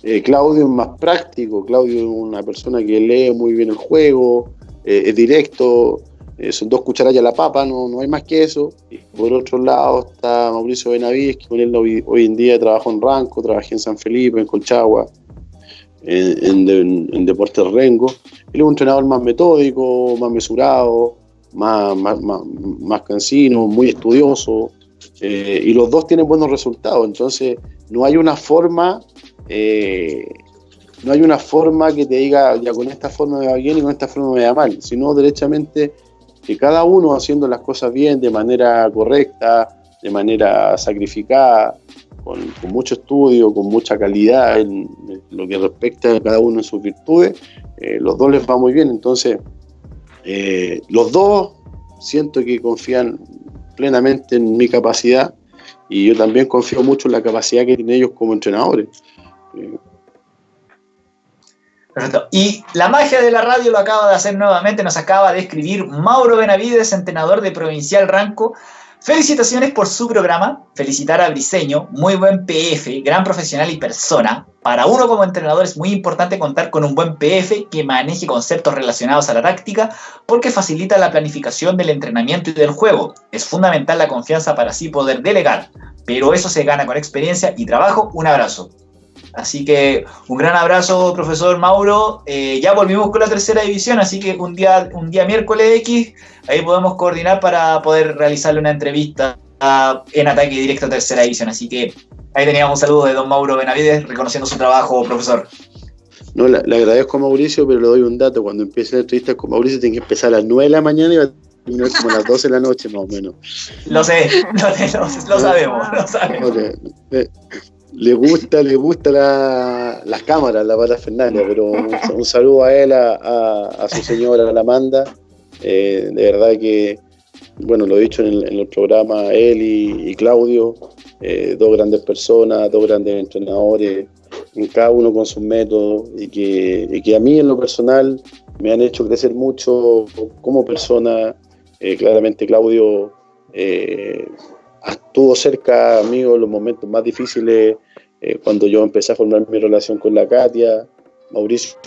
eh, Claudio es más práctico, Claudio es una persona que lee muy bien el juego, es directo, eh, son dos cucharadas a la papa, no, no hay más que eso. Y por otro lado está Mauricio Benavides, que con él hoy, en día trabajo en Ranco, trabajé en San Felipe, en Colchagua, en, en, Deportes Rengo. Él es un entrenador más metódico, más mesurado, más, más, más, cansino, muy estudioso. Eh, y los dos tienen buenos resultados. Entonces, no hay una forma. Eh, no hay una forma que te diga, ya con esta forma me va bien y con esta forma me va mal, sino derechamente que cada uno haciendo las cosas bien, de manera correcta, de manera sacrificada, con, mucho estudio, con mucha calidad en, lo que respecta a cada uno en sus virtudes, eh, los dos les va muy bien. Entonces, eh, los dos siento que confían plenamente en mi capacidad y yo también confío mucho en la capacidad que tienen ellos como entrenadores. Eh, y la magia de la radio lo acaba de hacer nuevamente, nos acaba de escribir Mauro Benavides, entrenador de Provincial Ranco. Felicitaciones por su programa, felicitar a Briseño, muy buen PF, gran profesional y persona. Para uno como entrenador es muy importante contar con un buen PF que maneje conceptos relacionados a la táctica porque facilita la planificación del entrenamiento y del juego. Es fundamental la confianza para así poder delegar, pero eso se gana con experiencia y trabajo. Un abrazo. Así que un gran abrazo, profesor Mauro. Eh, ya volvimos con la tercera división, así que un día, un día miércoles X, ahí podemos coordinar para poder realizarle una entrevista en ataque directo a tercera división. Así que ahí teníamos un saludo de don Mauro Benavides reconociendo su trabajo, profesor. No, le, agradezco a Mauricio, pero le doy un dato. Cuando empiece la entrevista con Mauricio, tiene que empezar a las 9 de la mañana y va a terminar como a las 12 de la noche, más o menos. Lo sé, lo, sabemos, lo sabemos. Eh, le gusta, le gusta la, las cámaras, la Pata Fernández, pero un, saludo a él, a, su señora, a la Amanda. Eh, de verdad que, bueno, lo he dicho en el, programa, él y, Claudio, eh, dos grandes personas, dos grandes entrenadores, cada uno con sus métodos, y que, que a mí en lo personal me han hecho crecer mucho como persona. Eh, claramente Claudio estuvo cerca mío en los momentos más difíciles eh, cuando yo empecé a formar mi relación con la Katia, Mauricio,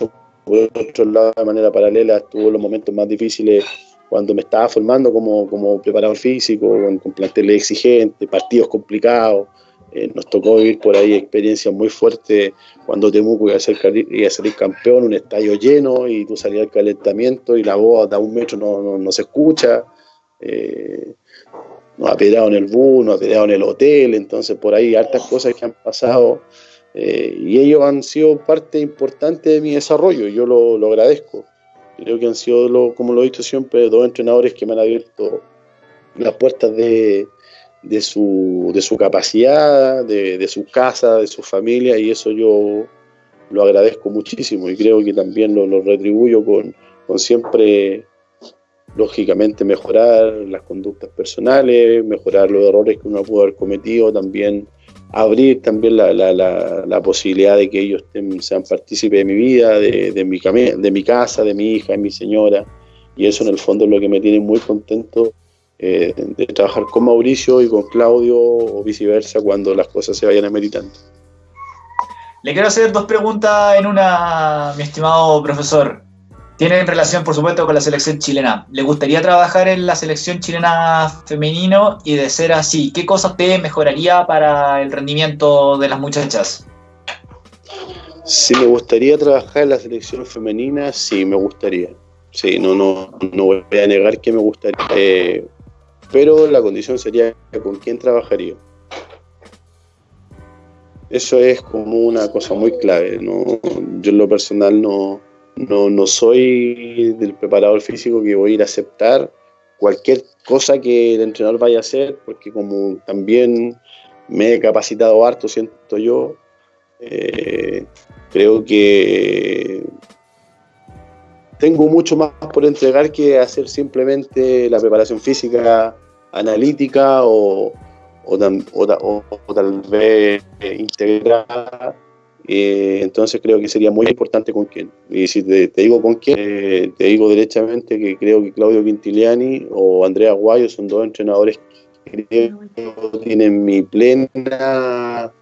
por otro lado, de manera paralela, estuvo los momentos más difíciles cuando me estaba formando como, como preparador físico, con, con planteles exigentes, partidos complicados. Eh, nos tocó vivir por ahí experiencias muy fuertes cuando Temuco iba a, ser, iba a salir campeón, un estadio lleno y tú salías al calentamiento y la voz a un metro no, no, se escucha. Eh, nos ha peleado en el bus, nos ha peleado en el hotel, entonces por ahí hartas cosas que han pasado eh, y ellos han sido parte importante de mi desarrollo yo lo, agradezco. Creo que han sido, como lo he dicho siempre, dos entrenadores que me han abierto las puertas de, su, de su capacidad, de, su casa, de su familia y eso yo lo agradezco muchísimo y creo que también lo, lo retribuyo con, con siempre lógicamente mejorar las conductas personales, mejorar los errores que uno pudo haber cometido, también abrir también la, la, la, posibilidad de que ellos sean partícipes de mi vida, de, de, mi, de mi casa, de mi hija, de mi señora. Y eso en el fondo es lo que me tiene muy contento eh, de trabajar con Mauricio y con Claudio o viceversa cuando las cosas se vayan ameritando. Le quiero hacer dos preguntas en una, mi estimado profesor. Tiene relación, por supuesto, con la selección chilena. ¿Le gustaría trabajar en la selección chilena femenino? Y de ser así, ¿qué cosas te mejoraría para el rendimiento de las muchachas? Si me gustaría trabajar en la selección femenina, sí, me gustaría. Sí, no, no, no voy a negar que me gustaría. Eh, pero la condición sería con quién trabajaría. Eso es como una cosa muy clave. ¿no? Yo en lo personal no, no, no soy del preparador físico que voy a ir a aceptar cualquier cosa que el entrenador vaya a hacer, porque como también me he capacitado harto, siento yo. Eh, creo que tengo mucho más por entregar que hacer simplemente la preparación física analítica o, o, tal vez integrada. Eh, entonces creo que sería muy importante con quién. Y si te, digo con quién, eh, te digo derechamente que creo que Claudio Quintiliani o Andrea Guayo son dos entrenadores que tienen mi plena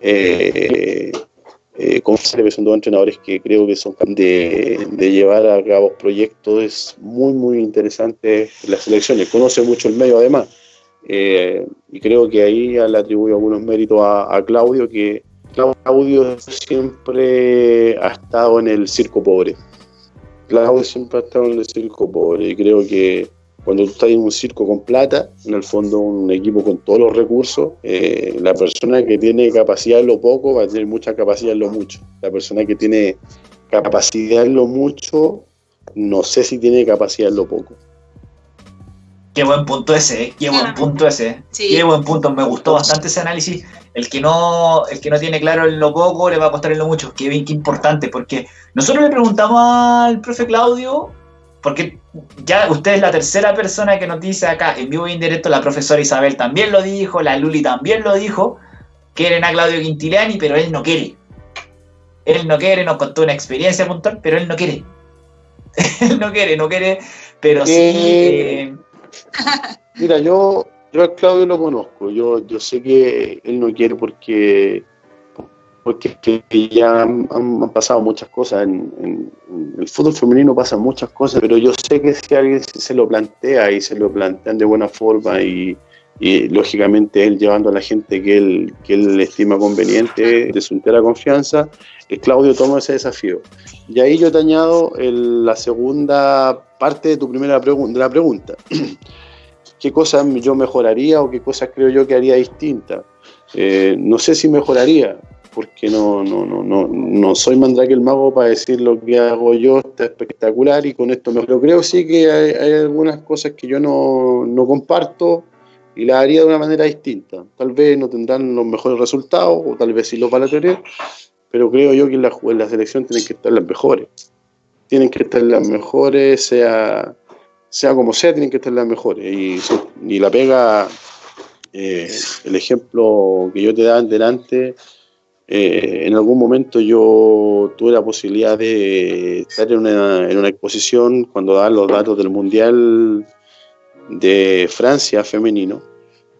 eh, eh, que son dos entrenadores que creo que son de, de llevar a cabo proyectos muy, muy interesantes en las selecciones. Conoce mucho el medio además. Eh, y creo que ahí le atribuyo algunos méritos a, Claudio, que Claudio siempre ha estado en el circo pobre. Claudio siempre ha estado en el circo pobre y creo que cuando tú estás en un circo con plata, en el fondo un equipo con todos los recursos, eh, la persona que tiene capacidad en lo poco va a tener mucha capacidad en lo mucho. La persona que tiene capacidad en lo mucho, no sé si tiene capacidad en lo poco. Qué buen punto ese, ¿eh? qué buen punto ese. Qué buen punto, me gustó bastante ese análisis. El que no, el que no tiene claro en lo poco le va a costar en lo mucho. Qué bien, qué importante, porque nosotros le preguntamos al profe Claudio porque ya usted es la tercera persona que nos dice acá en vivo e indirecto, la profesora Isabel también lo dijo, la Luli también lo dijo, quieren a Claudio Quintiliani, pero él no quiere. Él no quiere, nos contó una experiencia puntual, pero él no quiere. él no quiere, no quiere, pero sí... Eh, eh, mira, yo, yo a Claudio lo conozco, yo, yo sé que él no quiere porque porque ya han, pasado muchas cosas. En, el fútbol femenino pasan muchas cosas, pero yo sé que si alguien se lo plantea y se lo plantean de buena forma y, lógicamente él llevando a la gente que él, que él estima conveniente, de su entera confianza, Claudio toma ese desafío. Y ahí yo te añado la segunda parte de tu primera pregunta, de la pregunta. ¿Qué cosas yo mejoraría o qué cosas creo yo que haría distinta? Eh, no sé si mejoraría, porque no, no, no, no, no soy Mandrake el mago para decir lo que hago yo está espectacular y con esto me Pero creo sí que hay, algunas cosas que yo no, no, comparto y las haría de una manera distinta. Tal vez no tendrán los mejores resultados o tal vez sí los van a tener, pero creo yo que en la, en la selección tienen que estar las mejores. Tienen que estar las mejores, sea, sea como sea, tienen que estar las mejores. Y, y la pega, eh, el ejemplo que yo te daba delante eh, en algún momento yo tuve la posibilidad de estar en una, exposición cuando daban los datos del Mundial de Francia femenino.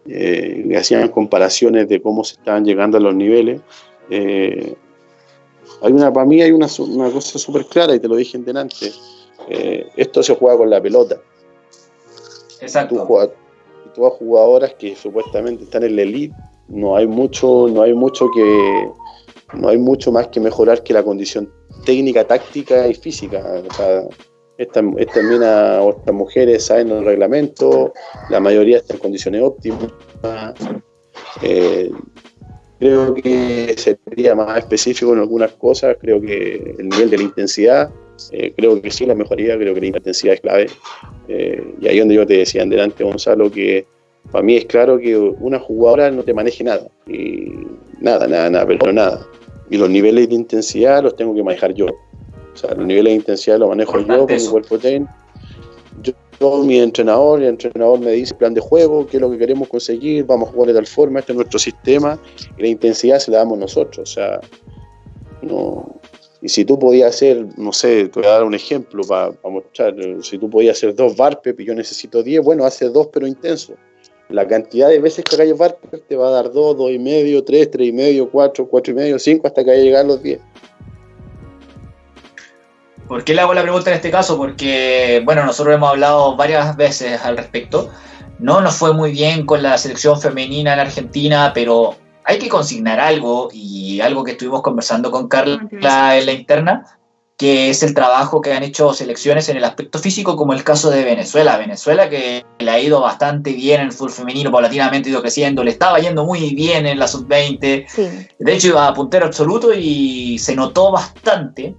Eh, hacían comparaciones de cómo se estaban llegando a los niveles. Eh, hay una, para mí hay una, una cosa súper clara y te lo dije en delante. Eh, esto se juega con la pelota. Exacto. Tú, jugadoras que supuestamente están en la elite, no hay mucho, no hay mucho que, no hay mucho más que mejorar que la condición técnica, táctica y física. O sea, estas esta mujeres saben el reglamento, la mayoría está en condiciones óptimas. Eh, creo que sería más específico en algunas cosas, creo que el nivel de la intensidad, eh, creo que sí, la mejoría, creo que la intensidad es clave. Eh, y ahí donde yo te decía adelante, Gonzalo, que para mí es claro que una jugadora no te maneje nada, y nada, nada, nada, pero nada y los niveles de intensidad los tengo que manejar yo. O sea, los niveles de intensidad los manejo yo con mi cuerpo técnico. Yo, mi entrenador, el entrenador me dice plan de juego, qué es lo que queremos conseguir, vamos a jugar de tal forma, este es nuestro sistema, y la intensidad se la damos nosotros. O sea, no. Y si tú podías hacer, no sé, te voy a dar un ejemplo para, mostrar, si tú podías hacer dos VARPEP y yo necesito 10, bueno, hace dos pero intenso la cantidad de veces que hagas Barper te va a dar 2, 2 y medio, 3, 3 y medio, 4, 4 y medio, 5 hasta que haya llegado a los 10. ¿Por qué le hago la pregunta en este caso? Porque, bueno, nosotros hemos hablado varias veces al respecto. No nos fue muy bien con la selección femenina en Argentina, pero hay que consignar algo y algo que estuvimos conversando con Carla en la interna, que es el trabajo que han hecho selecciones en el aspecto físico, como el caso de Venezuela. Venezuela que le ha ido bastante bien en el fútbol femenino, paulatinamente ha ido creciendo, le estaba yendo muy bien en la sub-20. De hecho, iba a puntero absoluto y se notó bastante.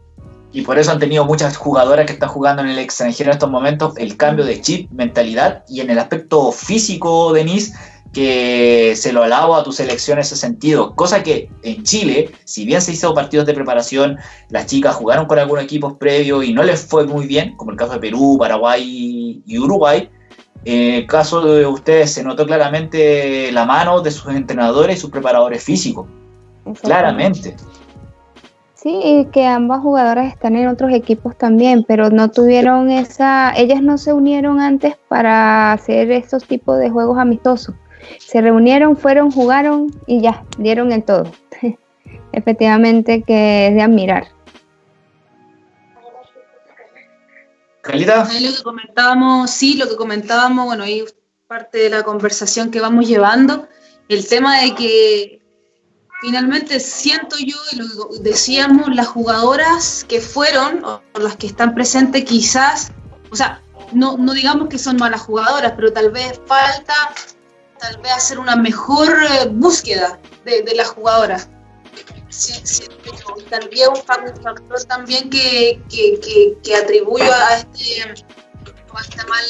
Y por eso han tenido muchas jugadoras que están jugando en el extranjero en estos momentos el cambio de chip, mentalidad y en el aspecto físico, Denise, que se lo alabo a tu selección en ese sentido. Cosa que en Chile, si bien se hizo partidos de preparación, las chicas jugaron con algunos equipos previos y no les fue muy bien, como el caso de Perú, Paraguay y Uruguay. En el caso de ustedes se notó claramente la mano de sus entrenadores y sus preparadores físicos. Claramente. Sí, que ambas jugadoras están en otros equipos también, pero no tuvieron esa, ellas no se unieron antes para hacer estos tipos de juegos amistosos. Se reunieron, fueron, jugaron y ya, dieron el todo. Efectivamente que es de admirar. Calita. lo que comentábamos, sí, lo que comentábamos, bueno, ahí parte de la conversación que vamos llevando, el tema de que finalmente siento yo, y lo decíamos, las jugadoras que fueron, o las que están presentes quizás, o sea, no, no digamos que son malas jugadoras, pero tal vez falta tal vez hacer una mejor eh, búsqueda de, las jugadoras. y tal vez un factor también que, que, que, atribuyo a, este, esta mal,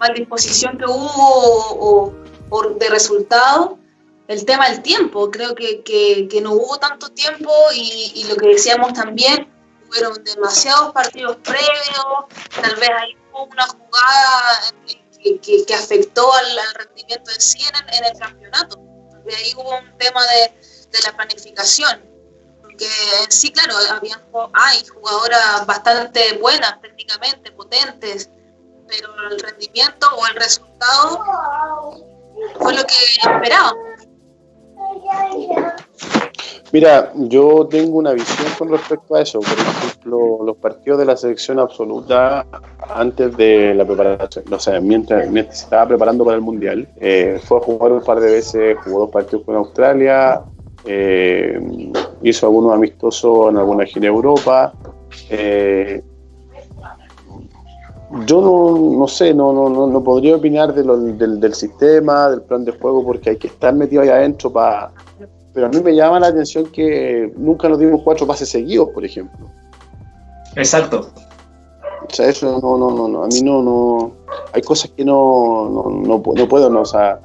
mal disposición que hubo o, de resultado, el tema del tiempo. Creo que, que, no hubo tanto tiempo y, lo que decíamos también, fueron demasiados partidos previos, tal vez hay una jugada en que, afectó al, rendimiento en sí en, el campeonato. De ahí hubo un tema de, la planificación. Porque en sí, claro, había, hay jugadoras bastante buenas técnicamente, potentes, pero el rendimiento o el resultado fue lo que esperábamos. Mira, yo tengo una visión con respecto a eso. Por ejemplo, los partidos de la selección absoluta antes de la preparación, o sea, mientras, se estaba preparando para el Mundial, eh, fue a jugar un par de veces, jugó dos partidos con Australia, eh, hizo algunos amistosos en alguna gira Europa. Eh, yo no, no sé, no, no, no, podría opinar de del, del sistema, del plan de juego, porque hay que estar metido ahí adentro para pero a mí me llama la atención que nunca nos dimos cuatro pases seguidos, por ejemplo. Exacto. O sea, eso no, no, no, no. a mí no, no, hay cosas que no, no, no, puedo, no, o sea,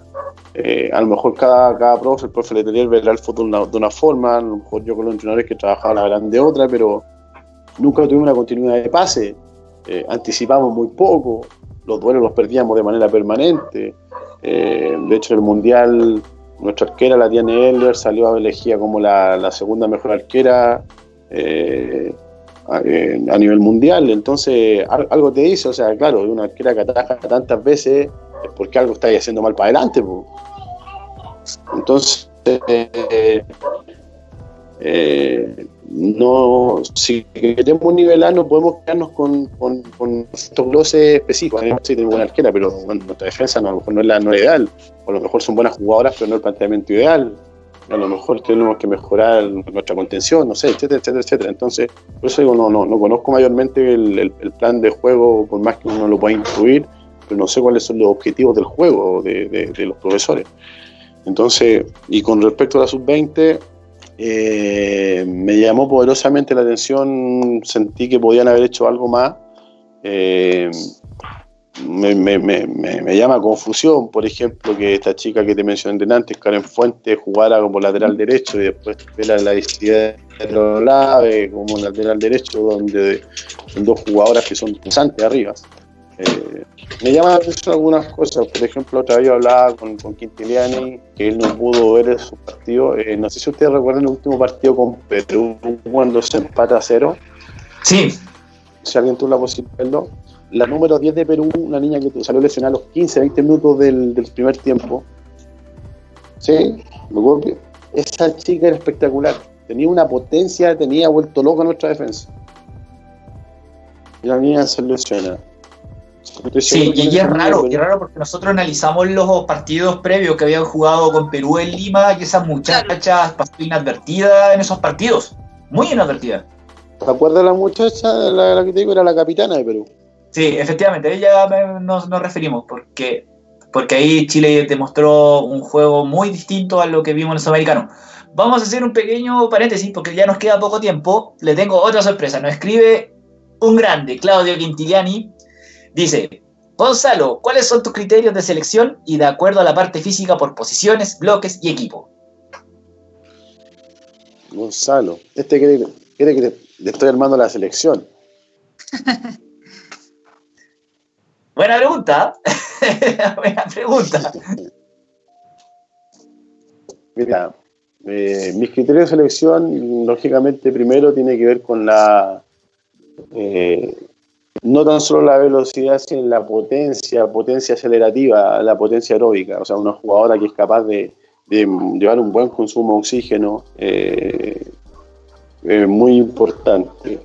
eh, a lo mejor cada, cada profe, el profe le tenía que ver el fútbol de una, forma, a lo mejor yo con los entrenadores que trabajaban la gran de otra, pero nunca tuvimos una continuidad de pase, eh, anticipamos muy poco, los duelos los perdíamos de manera permanente, eh, de hecho el Mundial nuestra arquera, la Diane Eller, salió elegida como la, segunda mejor arquera eh, a, nivel mundial. Entonces, algo te dice, o sea, claro, una arquera que ataja tantas veces es porque algo está haciendo mal para adelante. Entonces, eh, eh, no, si queremos nivelar, no podemos quedarnos con, estos gloses específicos. Sí, tenemos buena arquera, pero nuestra defensa no, a lo mejor no es la no ideal. O a lo mejor son buenas jugadoras, pero no el planteamiento ideal. A lo mejor tenemos que mejorar nuestra contención, no sé, etcétera, etcétera, etcétera. Entonces, por eso digo, no, no, no conozco mayormente el, plan de juego, por más que uno lo pueda incluir, pero no sé cuáles son los objetivos del juego de, de los profesores. Entonces, y con respecto a la sub-20, eh, me llamó poderosamente la atención, sentí que podían haber hecho algo más. Eh, me, llama confusión, por ejemplo, que esta chica que te mencioné antes, Karen Fuentes, jugara como lateral derecho y después la, la de Lave como lateral derecho, donde son dos jugadoras que son pensantes arriba. Eh, me llama la atención algunas cosas. Por ejemplo, otra vez yo hablaba con, con Quintiliani, que él no pudo ver su partido. Eh, no sé si ustedes recuerdan el último partido con Perú, cuando se empata a cero. Sí. Si alguien tuvo la posibilidad de verlo. La número 10 de Perú, una niña que salió lesionada a los 15, 20 minutos del, del primer tiempo. Sí, esa chica era espectacular. Tenía una potencia, tenía vuelto loca nuestra defensa. Y la niña se lesiona Sí, y, es raro, es raro porque nosotros analizamos los partidos previos que habían jugado con Perú en Lima y esa muchacha pasó inadvertida en esos partidos, muy inadvertida. ¿Te acuerdas la muchacha, la, que te digo, era la capitana de Perú? Sí, efectivamente, ella nos, nos referimos porque, porque ahí Chile demostró un juego muy distinto a lo que vimos en el Sudamericano. Vamos a hacer un pequeño paréntesis porque ya nos queda poco tiempo. Le tengo otra sorpresa. Nos escribe un grande, Claudio Quintiliani, Dice, Gonzalo, ¿cuáles son tus criterios de selección y de acuerdo a la parte física por posiciones, bloques y equipo? Gonzalo, este quiere que le estoy armando la selección. Buena pregunta. Buena pregunta. Mira, eh, mis criterios de selección, lógicamente, primero tiene que ver con la. Eh, no tan solo la velocidad, sino la potencia, potencia acelerativa, la potencia aeróbica. O sea, una jugadora que es capaz de, llevar un buen consumo de oxígeno, eh, muy importante.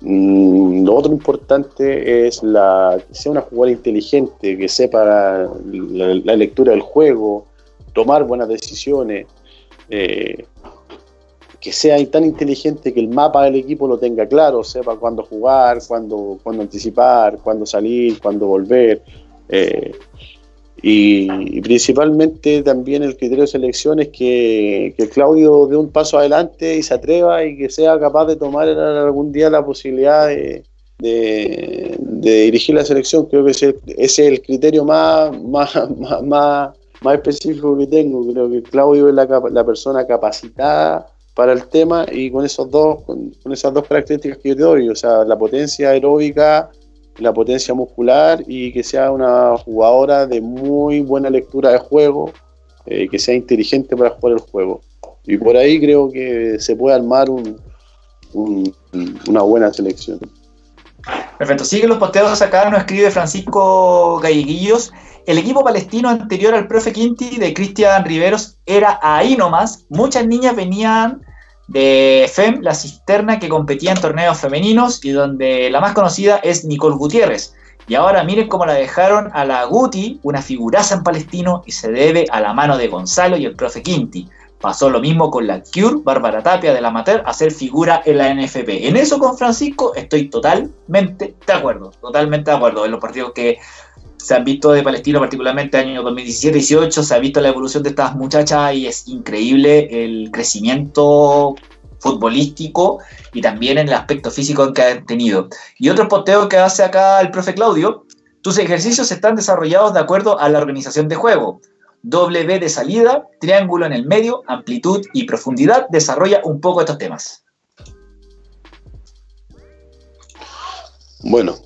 Mm, lo otro importante es la, que sea una jugadora inteligente, que sepa la, lectura del juego, tomar buenas decisiones, eh, que sea tan inteligente que el mapa del equipo lo tenga claro, sepa cuándo jugar, cuándo, cuándo anticipar, cuándo salir, cuándo volver. Eh, y, principalmente también el criterio de selección es que, Claudio dé un paso adelante y se atreva y que sea capaz de tomar algún día la posibilidad de, dirigir la selección. Creo que ese, es el criterio más, más, más, más, específico que tengo. Creo que Claudio es la, persona capacitada para el tema y con esos dos con, esas dos características que yo te doy, o sea, la potencia aeróbica la potencia muscular y que sea una jugadora de muy buena lectura de juego, eh, que sea inteligente para jugar el juego. Y por ahí creo que se puede armar una buena selección. Perfecto. Sigue los posteos acá, nos escribe Francisco Galleguillos. El equipo palestino anterior al profe Quinti de Cristian Riveros era ahí nomás. Muchas niñas venían de FEM, la cisterna que competía en torneos femeninos y donde la más conocida es Nicole Gutiérrez. Y ahora miren cómo la dejaron a la Guti, una figuraza en palestino, y se debe a la mano de Gonzalo y el profe Quinti. Pasó lo mismo con la Cure, Bárbara Tapia del Amateur, a ser figura en la NFP. En eso con Francisco estoy totalmente de acuerdo, totalmente de acuerdo. En los partidos que se han visto de Palestino, particularmente año 2017-18, se ha visto la evolución de estas muchachas y es increíble el crecimiento futbolístico y también en el aspecto físico que han tenido. Y otro posteo que hace acá el profe Claudio, tus ejercicios están desarrollados de acuerdo a la organización de juego. W de salida, triángulo en el medio, amplitud y profundidad, desarrolla un poco estos temas. Bueno,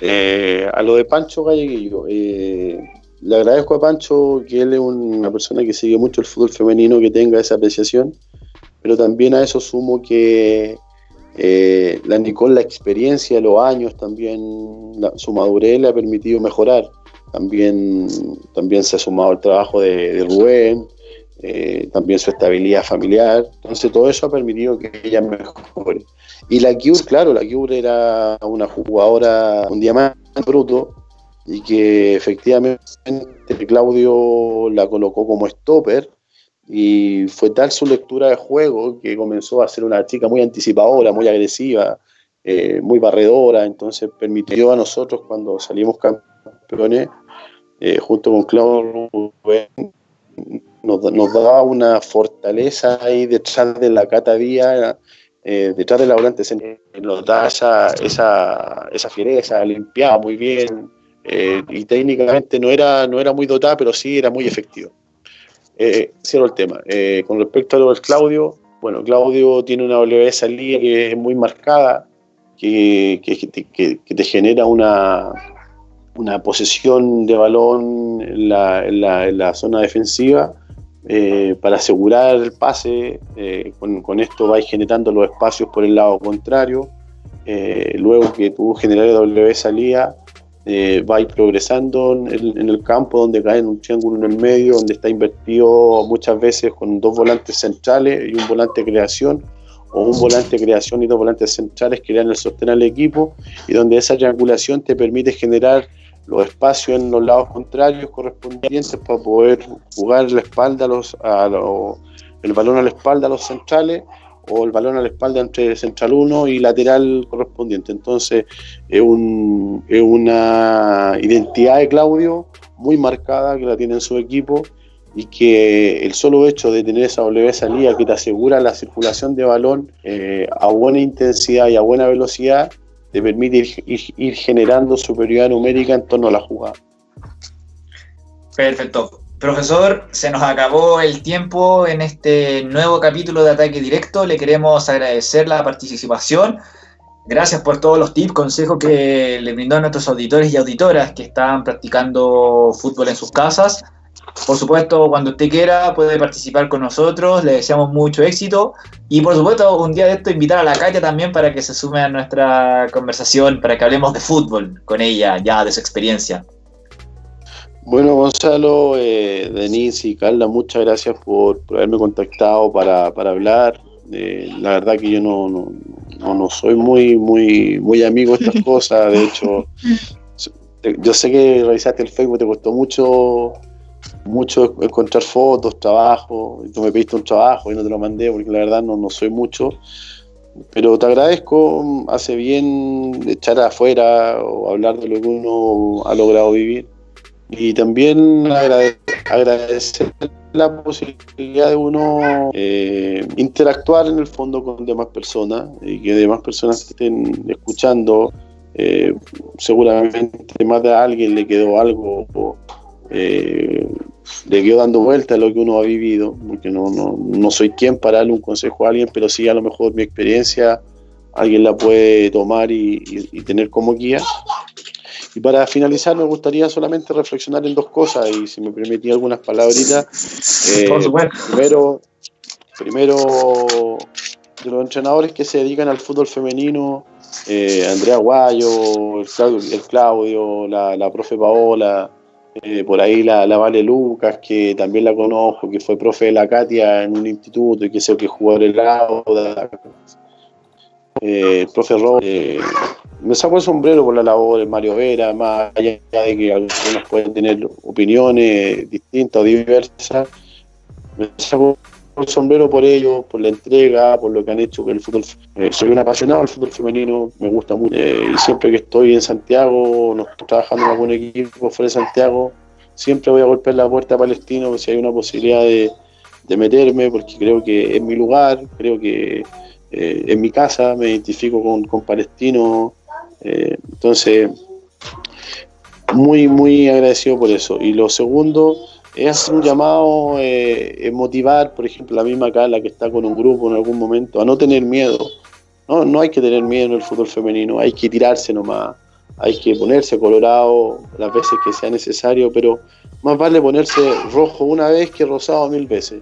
eh, a lo de Pancho Galleguillo, eh, le agradezco a Pancho que él es una persona que sigue mucho el fútbol femenino, que tenga esa apreciación, pero también a eso sumo que eh, la Nicole, la experiencia, los años, también su madurez le ha permitido mejorar. También, también se ha sumado el trabajo de, Rubén, también su estabilidad familiar. Entonces todo eso ha permitido que ella mejore. Y la Cure, claro, la Cure era una jugadora, un diamante bruto, y que efectivamente Claudio la colocó como stopper, y fue tal su lectura de juego que comenzó a ser una chica muy anticipadora, muy agresiva, eh, muy barredora, entonces permitió a nosotros cuando salimos campeones, eh, junto con Claudio nos, nos daba una fortaleza ahí detrás de la Cata eh, detrás del la volante se notaba esa, esa, esa fiereza, limpiaba muy bien eh, y técnicamente no era, no era muy dotada, pero sí era muy efectivo. Eh, cierro el tema. Eh, con respecto a lo del Claudio, bueno, Claudio tiene una W salida que es muy marcada, que, que, te genera una, una posesión de balón en la, en en la zona defensiva eh, para asegurar el pase, eh, con, esto vais generando los espacios por el lado contrario, eh, luego que tú generas W salida, vais progresando en el, campo donde cae en un triángulo en el medio, donde está invertido muchas veces con dos volantes centrales y un volante creación, o un volante de creación y dos volantes centrales que dan el sostén al equipo, y donde esa triangulación te permite generar los espacios en los lados contrarios correspondientes para poder jugar la espalda a los, el balón a la espalda a los centrales o el balón a la espalda entre central 1 y lateral correspondiente. Entonces es, un, una identidad de Claudio muy marcada que la tiene en su equipo y que el solo hecho de tener esa W salida que te asegura la circulación de balón eh, a buena intensidad y a buena velocidad te permite ir, generando superioridad numérica en torno a la jugada. Perfecto. Profesor, se nos acabó el tiempo en este nuevo capítulo de Ataque Directo. Le queremos agradecer la participación. Gracias por todos los tips, consejos que le brindó a nuestros auditores y auditoras que están practicando fútbol en sus casas. Por supuesto, cuando usted quiera puede participar con nosotros, le deseamos mucho éxito y por supuesto un día de esto invitar a la Katia también para que se sume a nuestra conversación, para que hablemos de fútbol con ella, ya de su experiencia. Bueno, Gonzalo, eh, Denise y Carla, muchas gracias por, haberme contactado para, hablar. Eh, la verdad que yo no, no, no, soy muy, muy, muy amigo de estas cosas. De hecho, yo sé que revisaste el Facebook, te costó mucho mucho encontrar fotos, trabajo, tú me pediste un trabajo y no te lo mandé porque la verdad no, no soy mucho, pero te agradezco, hace bien echar afuera o hablar de lo que uno ha logrado vivir y también agradecer la posibilidad de uno eh, interactuar en el fondo con demás personas y que demás personas estén escuchando. Eh, seguramente más de alguien le quedó algo eh, le quedo dando vuelta a lo que uno ha vivido, porque no, no, no, soy quien para darle un consejo a alguien, pero sí a lo mejor mi experiencia alguien la puede tomar y, tener como guía. Y para finalizar me gustaría solamente reflexionar en dos cosas y si me permitía algunas palabritas. Eh, primero, primero, de los entrenadores que se dedican al fútbol femenino, eh, Andrea Guayo, el Claudio, el Claudio la, la profe Paola, eh, por ahí la, la, Vale Lucas, que también la conozco, que fue profe de la Katia en un instituto y que sé que en el Auda. Eh, el profe Rob, eh, me saco el sombrero por la labor de Mario Vera, más allá de que algunos pueden tener opiniones distintas o diversas. Me saco el sombrero por ellos, por la entrega, por lo que han hecho el fútbol. Eh, soy un apasionado del fútbol femenino, me gusta mucho. Eh, y siempre que estoy en Santiago, no estoy trabajando en algún equipo fuera de Santiago, siempre voy a golpear la puerta a Palestino si hay una posibilidad de, meterme, porque creo que es mi lugar, creo que eh, es mi casa, me identifico con, con Palestino. entonces, muy, muy agradecido por eso. Y lo segundo es un llamado eh, motivar, por ejemplo, la misma Carla que está con un grupo en algún momento, a no tener miedo. No, no hay que tener miedo en el fútbol femenino, hay que tirarse nomás, hay que ponerse colorado las veces que sea necesario, pero más vale ponerse rojo una vez que rosado mil veces.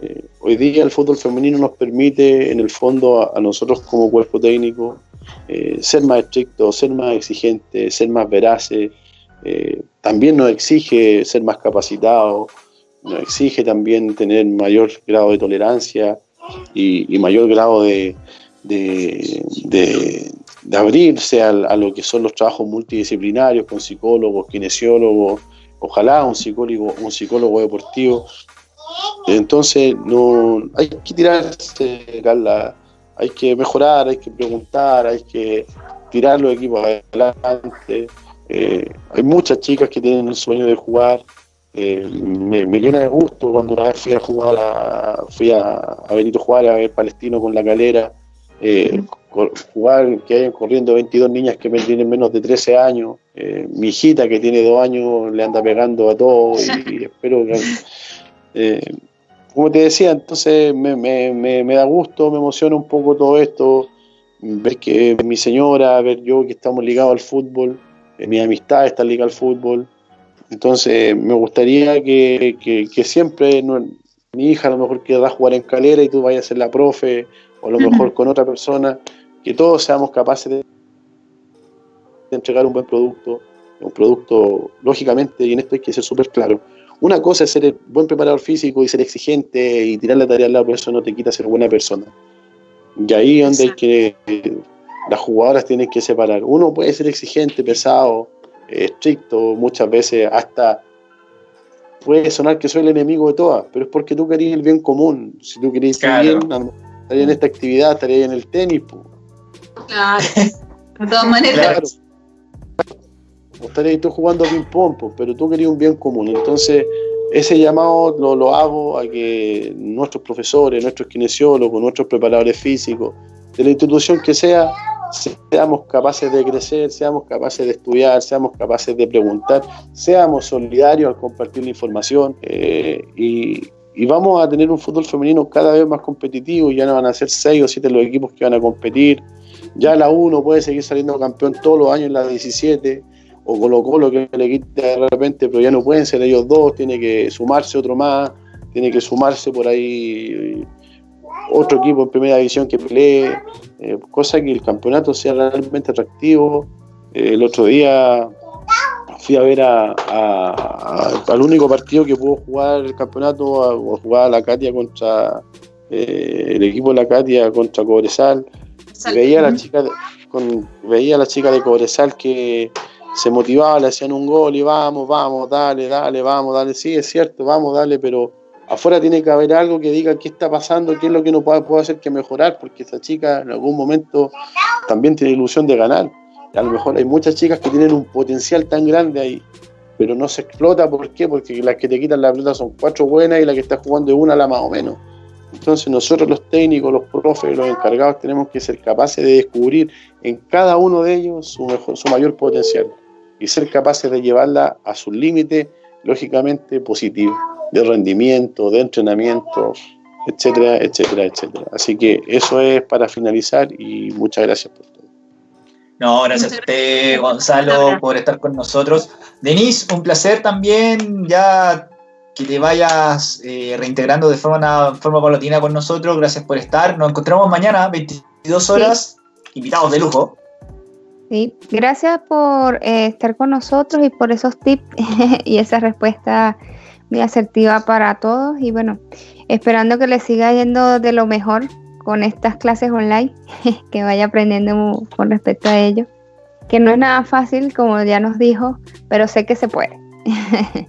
Eh, hoy día el fútbol femenino nos permite, en el fondo, a, nosotros como cuerpo técnico, eh, ser más estrictos, ser más exigentes, ser más veraces, eh, también nos exige ser más capacitados, nos exige también tener mayor grado de tolerancia y, mayor grado de, de, abrirse a, lo que son los trabajos multidisciplinarios con psicólogos, kinesiólogos, ojalá un psicólogo, un psicólogo deportivo. Entonces, no hay que tirarse, Carla, hay que mejorar, hay que preguntar, hay que tirar los equipos adelante. Eh, hay muchas chicas que tienen el sueño de jugar. Eh, me, llena de gusto cuando una vez fui a jugar a, fui a, Benito Juárez a ver Palestino con la calera. Eh, jugar que hayan corriendo 22 niñas que tienen menos de 13 años. mi hijita que tiene 2 años le anda pegando a todo y, espero que. como te decía, entonces me, me, me, da gusto, me emociona un poco todo esto, ver que mi señora, ver yo que estamos ligados al fútbol, mi amistad está ligada al fútbol. Entonces me gustaría que, siempre mi hija a lo mejor querrá jugar en calera y tú vayas a ser la profe, o a lo mejor con otra persona, que todos seamos capaces de, entregar un buen producto, un producto, lógicamente, y en esto hay que ser súper claro. Una cosa es ser buen preparador físico y ser exigente y tirar la tarea al lado, pero eso no te quita ser buena persona. Y ahí es donde hay que las jugadoras tienen que separar. Uno puede ser exigente, pesado, estricto, muchas veces hasta puede sonar que soy el enemigo de todas, pero es porque tú querías el bien común. Si tú querías estar bien, estaría en esta actividad, estaría en el tenis. Claro, de todas maneras. O estarías tú jugando ping-pong, pero tú querías un bien común. Entonces, ese llamado lo, lo hago a que nuestros profesores, nuestros kinesiólogos, nuestros preparadores físicos, de la institución que sea, seamos capaces de crecer, seamos capaces de estudiar, seamos capaces de preguntar, seamos solidarios al compartir la información eh, y, vamos a tener un fútbol femenino cada vez más competitivo, ya no van a ser seis o siete los equipos que van a competir, ya la 1 puede seguir saliendo campeón todos los años en la 17, o Colo Colo que le quita de repente, pero ya no pueden ser ellos dos, tiene que sumarse otro más, tiene que sumarse por ahí otro equipo en primera división que pelee, eh, cosa que el campeonato sea realmente atractivo. Eh, el otro día fui a ver a, al único partido que pudo jugar el campeonato, o jugar la Katia contra eh, el equipo de la Katia contra Cobresal. veía a la chica con, veía a la chica de Cobresal que se motivaba, le hacían un gol y vamos, vamos, dale, dale, vamos, dale, sí, es cierto, vamos, dale, pero afuera tiene que haber algo que diga qué está pasando, qué es lo que no puede, hacer que mejorar, porque esa chica en algún momento también tiene ilusión de ganar. A lo mejor hay muchas chicas que tienen un potencial tan grande ahí, pero no se explota, ¿por qué? Porque las que te quitan la pelota son cuatro buenas y la que está jugando es una la más o menos. Entonces nosotros los técnicos, los profes, los encargados tenemos que ser capaces de descubrir en cada uno de ellos su, mejor, su mayor potencial y ser capaces de llevarla a su límite, lógicamente positivo de rendimiento, de entrenamiento, etcétera, etcétera, etcétera. Así que eso es para finalizar y muchas gracias por todo. No, gracias a usted, Gonzalo, por estar con nosotros. Denise, un placer también ya que te vayas eh, reintegrando de forma, forma paulatina con nosotros. Gracias por estar. Nos encontramos mañana, 22 horas, invitados de lujo. Sí, gracias por eh, estar con nosotros y por esos tips y esa respuesta muy asertiva para todos y bueno, esperando que les siga yendo de lo mejor con estas clases online, que vaya aprendiendo con respecto a ello, que no es nada fácil, como ya nos dijo, pero sé que se puede.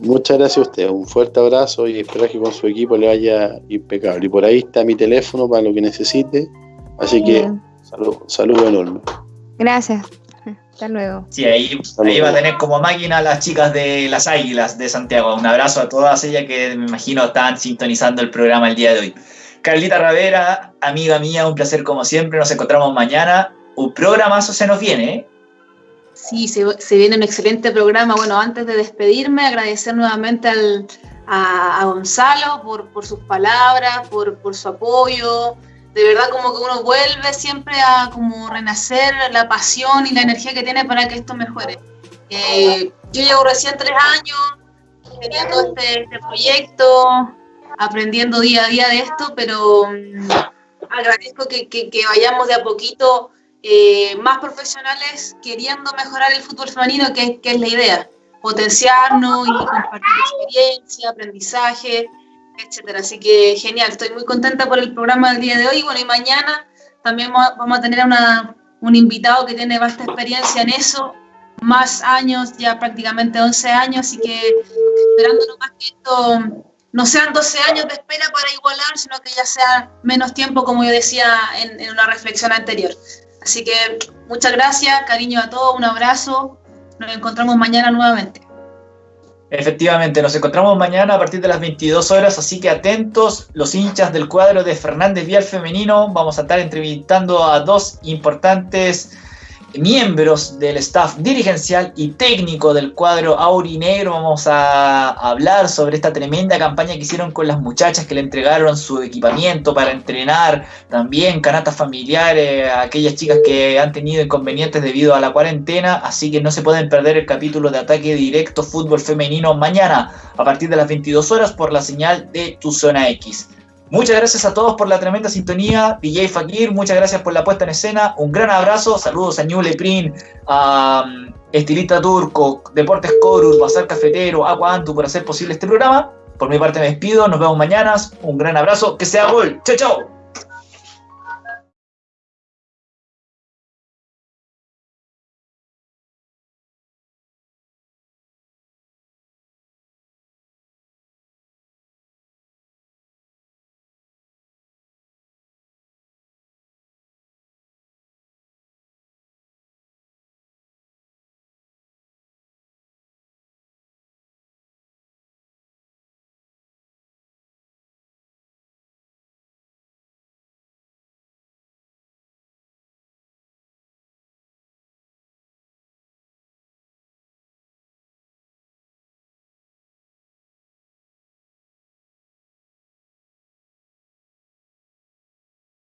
Muchas gracias a usted, un fuerte abrazo y espero que con su equipo le vaya impecable. Y por ahí está mi teléfono para lo que necesite, así que saludo, saludo enorme. Gracias. Hasta luego. Sí, ahí, ahí va a tener como máquina a las chicas de las Águilas de Santiago. Un abrazo a todas ellas que me imagino están sintonizando el programa el día de hoy. Carlita Ravera, amiga mía, un placer como siempre. Nos encontramos mañana. Un programazo se nos viene, ¿eh? Sí, se, viene un excelente programa. Bueno, antes de despedirme, agradecer nuevamente a, Gonzalo por, por, sus palabras, por, por su apoyo, de verdad como que uno vuelve siempre a como renacer la pasión y la energía que tiene para que esto mejore. Eh, yo llevo recién tres años teniendo este, este, proyecto, aprendiendo día a día de esto, pero mm, agradezco que, vayamos de a poquito eh, más profesionales queriendo mejorar el fútbol femenino, que, que es la idea, potenciarnos y compartir experiencia, aprendizaje etcétera. Así que genial, estoy muy contenta por el programa del día de hoy. Bueno, y mañana también vamos a tener una, un invitado que tiene vasta experiencia en eso, más años, ya prácticamente 11 años, así que esperando más que esto no sean 12 años de espera para igualar, sino que ya sea menos tiempo, como yo decía en, en una reflexión anterior. Así que muchas gracias, cariño a todos, un abrazo, nos encontramos mañana nuevamente. Efectivamente, nos encontramos mañana a partir de las 22 horas, así que atentos los hinchas del cuadro de Fernández Vial Femenino. Vamos a estar entrevistando a dos importantes miembros del staff dirigencial y técnico del cuadro Aurinegro. Vamos a hablar sobre esta tremenda campaña que hicieron con las muchachas que le entregaron su equipamiento para entrenar, también canatas familiares a aquellas chicas que han tenido inconvenientes debido a la cuarentena, así que no se pueden perder el capítulo de ataque directo fútbol femenino mañana a partir de las 22 horas por la señal de Tu Zona X. Muchas gracias a todos por la tremenda sintonía. DJ Fakir, muchas gracias por la puesta en escena. Un gran abrazo. Saludos a Prin, a um, Estilista Turco, Deportes Corus, Bazar Cafetero, Agua Antu por hacer posible este programa. Por mi parte me despido. Nos vemos mañana. Un gran abrazo. Que sea gol. Chao, chao.